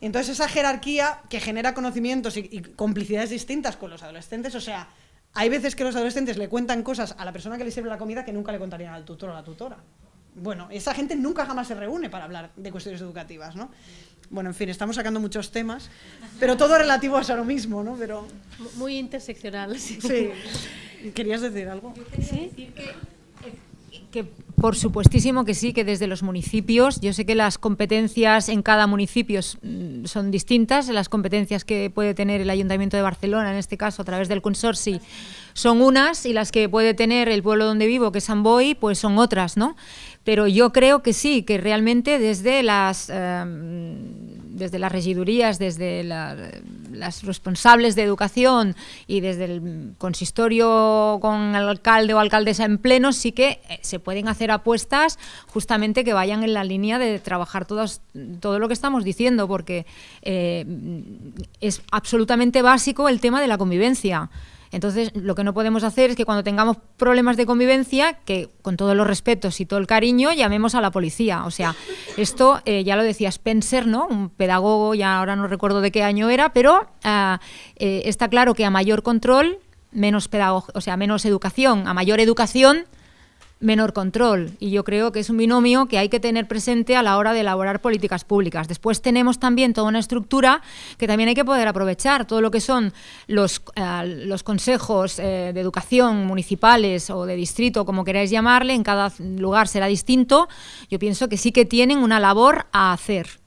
Entonces esa jerarquía que genera conocimientos y, complicidades distintas con los adolescentes, o sea, hay veces que los adolescentes le cuentan cosas a la persona que le sirve la comida que nunca le contarían al tutor o a la tutora. Bueno, esa gente nunca jamás se reúne para hablar de cuestiones educativas, ¿no? Bueno, en fin, estamos sacando muchos temas, pero todo relativo a eso mismo, ¿no? Pero... Muy interseccional, sí. sí. ¿Querías decir algo? ¿Sí? decir que que por supuestísimo que sí, que desde los municipios, yo sé que las competencias en cada municipio mm, son distintas, las competencias que puede tener el Ayuntamiento de Barcelona, en este caso a través del consorcio, son unas y las que puede tener el pueblo donde vivo, que es San Boy, pues son otras, ¿no? Pero yo creo que sí, que realmente desde las, em, desde las regidurías, desde las responsables de educación y desde el consistorio con el alcalde o alcaldesa en pleno, sí que eh, se pueden hacer apuestas justamente que vayan en la línea de trabajar todos, todo lo que estamos diciendo, porque eh, es absolutamente básico el tema de la convivencia. Entonces, lo que no podemos hacer es que cuando tengamos problemas de convivencia, que con todos los respetos y todo el cariño, llamemos a la policía. O sea, esto eh, ya lo decía Spencer, ¿no? Un pedagogo, ya ahora no recuerdo de qué año era, pero ah, eh, está claro que a mayor control, menos pedagogo, o sea, menos educación, a mayor educación, menor control. Y yo creo que es un binomio que hay que tener presente a la hora de elaborar políticas públicas. Después tenemos también toda una estructura que también hay que poder aprovechar. Todo lo que son los, eh, los consejos eh, de educación municipales o de distrito, como queráis llamarle, en cada lugar será distinto. Yo pienso que sí que tienen una labor a hacer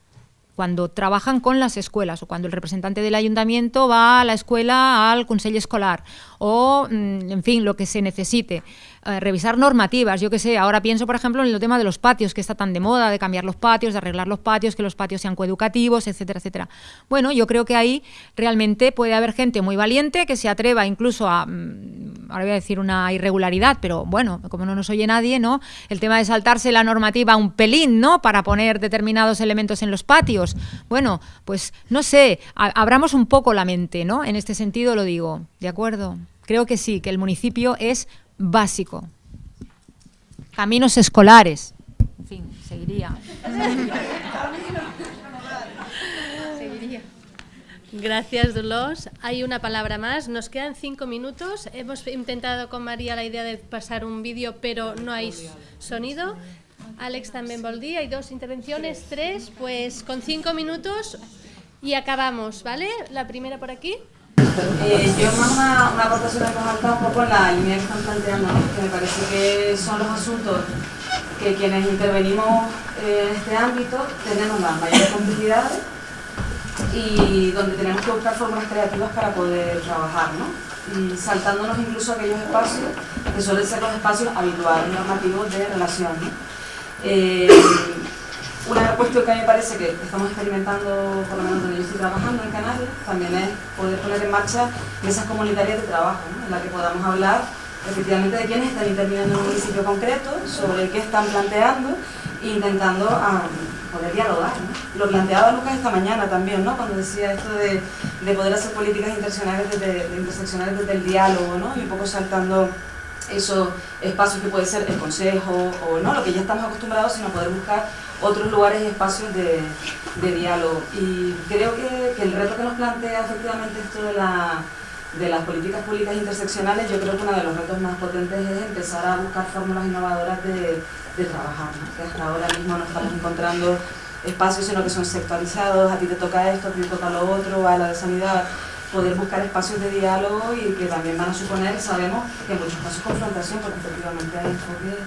cuando trabajan con las escuelas o cuando el representante del ayuntamiento va a la escuela al consejo escolar o, mm, en fin, lo que se necesite. Eh, revisar normativas. Yo que sé, ahora pienso, por ejemplo, en el tema de los patios, que está tan de moda, de cambiar los patios, de arreglar los patios, que los patios sean coeducativos, etcétera, etcétera. Bueno, yo creo que ahí realmente puede haber gente muy valiente que se atreva incluso a, mm, ahora voy a decir una irregularidad, pero bueno, como no nos oye nadie, ¿no? El tema de saltarse la normativa un pelín, ¿no? Para poner determinados elementos en los patios. Bueno, pues no sé, abramos un poco la mente, ¿no? En este sentido lo digo, ¿de acuerdo? Creo que sí, que el municipio es básico. Caminos escolares. En fin, seguiría. Gracias, Dolores. Hay una palabra más. Nos quedan cinco minutos. Hemos intentado con María la idea de pasar un vídeo, pero no hay sonido. Alex también volvía. Hay dos intervenciones, tres. Pues con cinco minutos y acabamos, ¿vale? La primera por aquí. Eh, yo más una, una aportación que falta un poco en la línea que están planteando, que me parece que son los asuntos que quienes intervenimos en este ámbito tenemos las mayores complicidades y donde tenemos que buscar fórmulas creativas para poder trabajar, ¿no? saltándonos incluso aquellos espacios que suelen ser los espacios habituales normativos de relación. ¿no? Eh, una cuestión que a mí me parece que estamos experimentando, por lo menos donde yo estoy trabajando en Canarias, también es poder poner en marcha mesas comunitarias de trabajo, en las que podamos hablar efectivamente de quiénes están interviniendo en un municipio concreto, sobre qué están planteando e intentando poder dialogar. Lo planteaba Lucas esta mañana también, ¿no? cuando decía esto de, de poder hacer políticas interseccionales desde, de interseccionales desde el diálogo, ¿no? y un poco saltando esos espacios que puede ser el consejo o no, lo que ya estamos acostumbrados, sino poder buscar otros lugares y espacios de, diálogo. Y creo que, el reto que nos plantea efectivamente esto de, la, de las políticas públicas interseccionales, yo creo que uno de los retos más potentes es empezar a buscar fórmulas innovadoras de, de trabajar, que hasta ahora mismo no estamos encontrando espacios, sino que son sectorizados, a ti te toca esto, a ti te toca lo otro, a la de sanidad, poder buscar espacios de diálogo y que también van a suponer, sabemos, que en muchos casos confrontación, porque efectivamente hay enfoques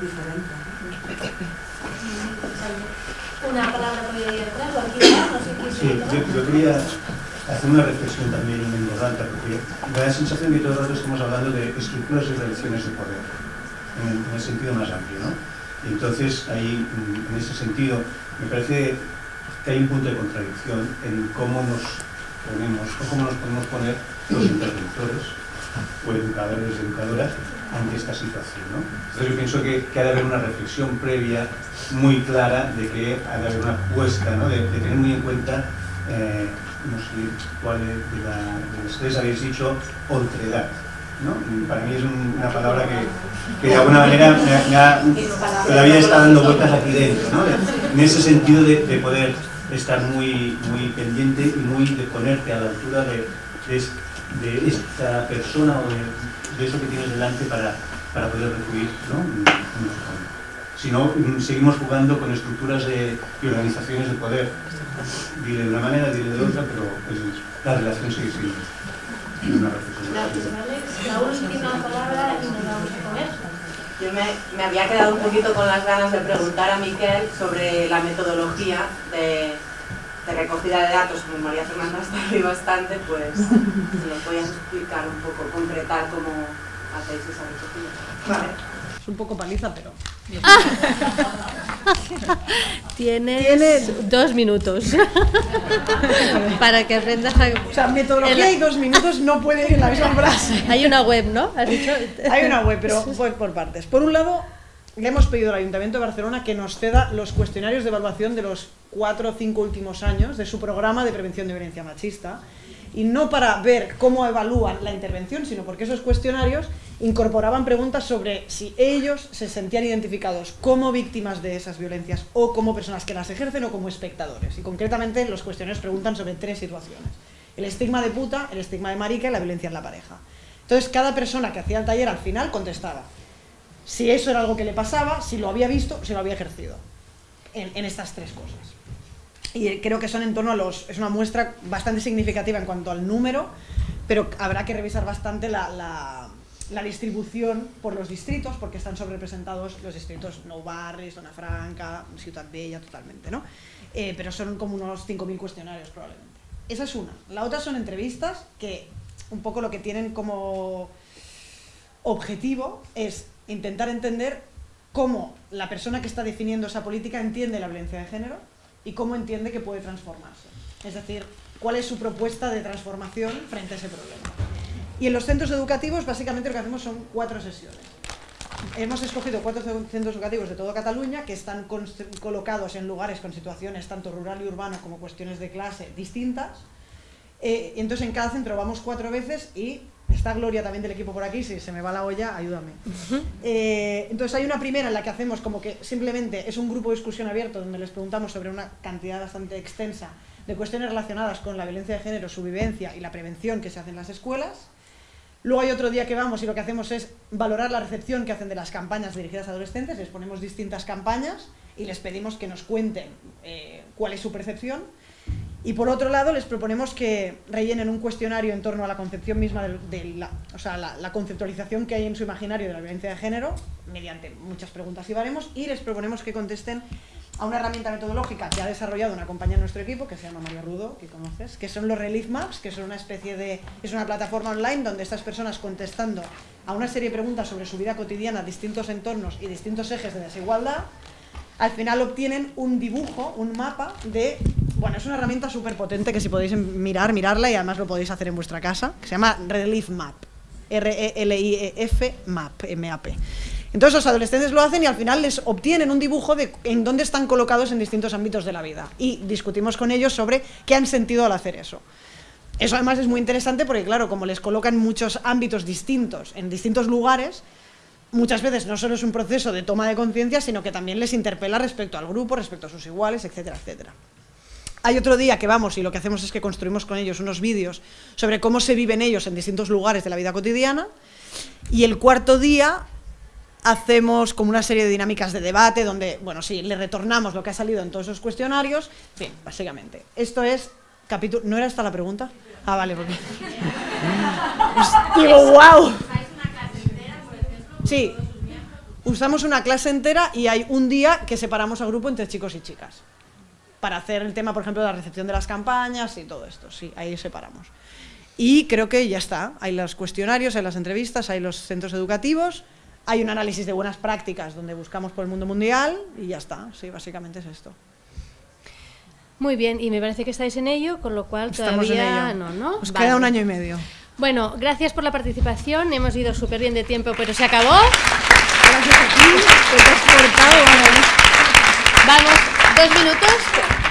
diferentes. Una palabra aquí no sé Sí, yo, yo, quería hacer una reflexión también en voz alta, porque me da la sensación que todo el rato estamos hablando de estructuras y relaciones de poder, en el, en el sentido más amplio, ¿no? Y entonces, ahí, en ese sentido, me parece que hay un punto de contradicción en cómo nos ponemos, o cómo nos podemos poner los interventores, o educadores y educadoras, ante esta situación. ¿no? Entonces yo pienso que, que, ha de haber una reflexión previa muy clara de que ha de haber una apuesta, ¿no? de, de, tener muy en cuenta, eh, no sé cuál de, de ustedes habéis dicho, otredad. ¿no? Para mí es un, una palabra que, que, de alguna manera me, me ha, vida está dando vueltas aquí dentro, ¿no? en ese sentido de, de, poder estar muy, muy pendiente y muy de ponerte a la altura de, de esta persona o de, de eso que tienes delante para, para poder recibir ¿no? Si no, seguimos jugando con estructuras de, y organizaciones de poder. Dile de una manera, dile de otra, pero pues, la relación sigue siendo una. Gracias, Alex. La última palabra y nos vamos a comer. Yo me, me, había quedado un poquito con las ganas de preguntar a Miquel sobre la metodología de, recogida de datos, como María Fernanda está ahí bastante, pues si nos podías explicar un poco, concretar cómo hacéis esa recogida. Vale. Un poco paliza, pero... Tienes, Tienes, dos minutos para que aprendas a... O sea, metodología el... y dos minutos no puede ir en la misma frase. Hay una web, ¿no? ¿Has dicho? Hay una web, pero voy por partes. Por un lado, le hemos pedido al Ayuntamiento de Barcelona que nos ceda los cuestionarios de evaluación de los cuatro o cinco últimos años de su programa de prevención de violencia machista y no para ver cómo evalúan la intervención, sino porque esos cuestionarios incorporaban preguntas sobre si ellos se sentían identificados como víctimas de esas violencias o como personas que las ejercen o como espectadores. Y concretamente los cuestionarios preguntan sobre tres situaciones. El estigma de puta, el estigma de marica y la violencia en la pareja. Entonces cada persona que hacía el taller al final contestaba si eso era algo que le pasaba, si lo había visto, si lo había ejercido, en, estas tres cosas. Y creo que son en torno a los... es una muestra bastante significativa en cuanto al número, pero habrá que revisar bastante la, la distribución por los distritos, porque están sobrerepresentados los distritos Nou Barris, Zona Franca, Ciutat Bella, totalmente, ¿no? Eh, pero son como unos 5.000 cuestionarios probablemente. Esa es una. La otra son entrevistas que un poco lo que tienen como objetivo es intentar entender cómo la persona que está definiendo esa política entiende la violencia de género y cómo entiende que puede transformarse. Es decir, cuál es su propuesta de transformación frente a ese problema. Y en los centros educativos básicamente lo que hacemos son cuatro sesiones. Hemos escogido cuatro centros educativos de toda Cataluña que están colocados en lugares con situaciones tanto rural y urbano como cuestiones de clase distintas. Eh, entonces en cada centro vamos cuatro veces y está Gloria también del equipo por aquí, si se me va la olla, ayúdame. eh, entonces hay una primera en la que hacemos como que simplemente es un grupo de discusión abierto donde les preguntamos sobre una cantidad bastante extensa de cuestiones relacionadas con la violencia de género, su vivencia y la prevención que se hace en las escuelas. Luego hay otro día que vamos y lo que hacemos es valorar la recepción que hacen de las campañas dirigidas a adolescentes, les ponemos distintas campañas y les pedimos que nos cuenten eh, cuál es su percepción. Y por otro lado les proponemos que rellenen un cuestionario en torno a la concepción misma de, la, o sea, la, la, conceptualización que hay en su imaginario de la violencia de género, mediante muchas preguntas y baremos, y les proponemos que contesten a una herramienta metodológica que ha desarrollado una compañera de nuestro equipo, que se llama María Rudo, que conoces, que son los Relief Maps, que son una especie de... es una plataforma online donde estas personas contestando a una serie de preguntas sobre su vida cotidiana, distintos entornos y distintos ejes de desigualdad, al final obtienen un dibujo, un mapa de... Bueno, es una herramienta súper potente que si podéis mirar, mirarla y además lo podéis hacer en vuestra casa, que se llama Relief Map, R-E-L-I-E-F Map, M-A-P. Entonces los adolescentes lo hacen y al final les obtienen un dibujo de en dónde están colocados en distintos ámbitos de la vida. Y discutimos con ellos sobre qué han sentido al hacer eso. Eso además es muy interesante porque, claro, como les colocan muchos ámbitos distintos, en distintos lugares, muchas veces no solo es un proceso de toma de conciencia, sino que también les interpela respecto al grupo, respecto a sus iguales, etcétera, etcétera. Hay otro día que vamos y lo que hacemos es que construimos con ellos unos vídeos sobre cómo se viven ellos en distintos lugares de la vida cotidiana. Y el cuarto día hacemos como una serie de dinámicas de debate donde, bueno, sí, le retornamos lo que ha salido en todos esos cuestionarios. Bien, básicamente. Esto es capítulo... ¿No era esta la pregunta? Ah, vale, porque... Digo, wow. Sí, usamos una clase entera y hay un día que separamos al grupo entre chicos y chicas. Para hacer el tema, por ejemplo, de la recepción de las campañas y todo esto. Sí, ahí separamos. Y creo que ya está. Hay los cuestionarios, hay las entrevistas, hay los centros educativos hay un análisis de buenas prácticas donde buscamos por el mundo mundial y ya está, sí, básicamente es esto. Muy bien, y me parece que estáis en ello, con lo cual todavía no, ¿no? Os queda un año y medio. Bueno, gracias por la participación, hemos ido súper bien de tiempo, pero se acabó. Gracias a ti, te has cortado. Vamos, dos minutos.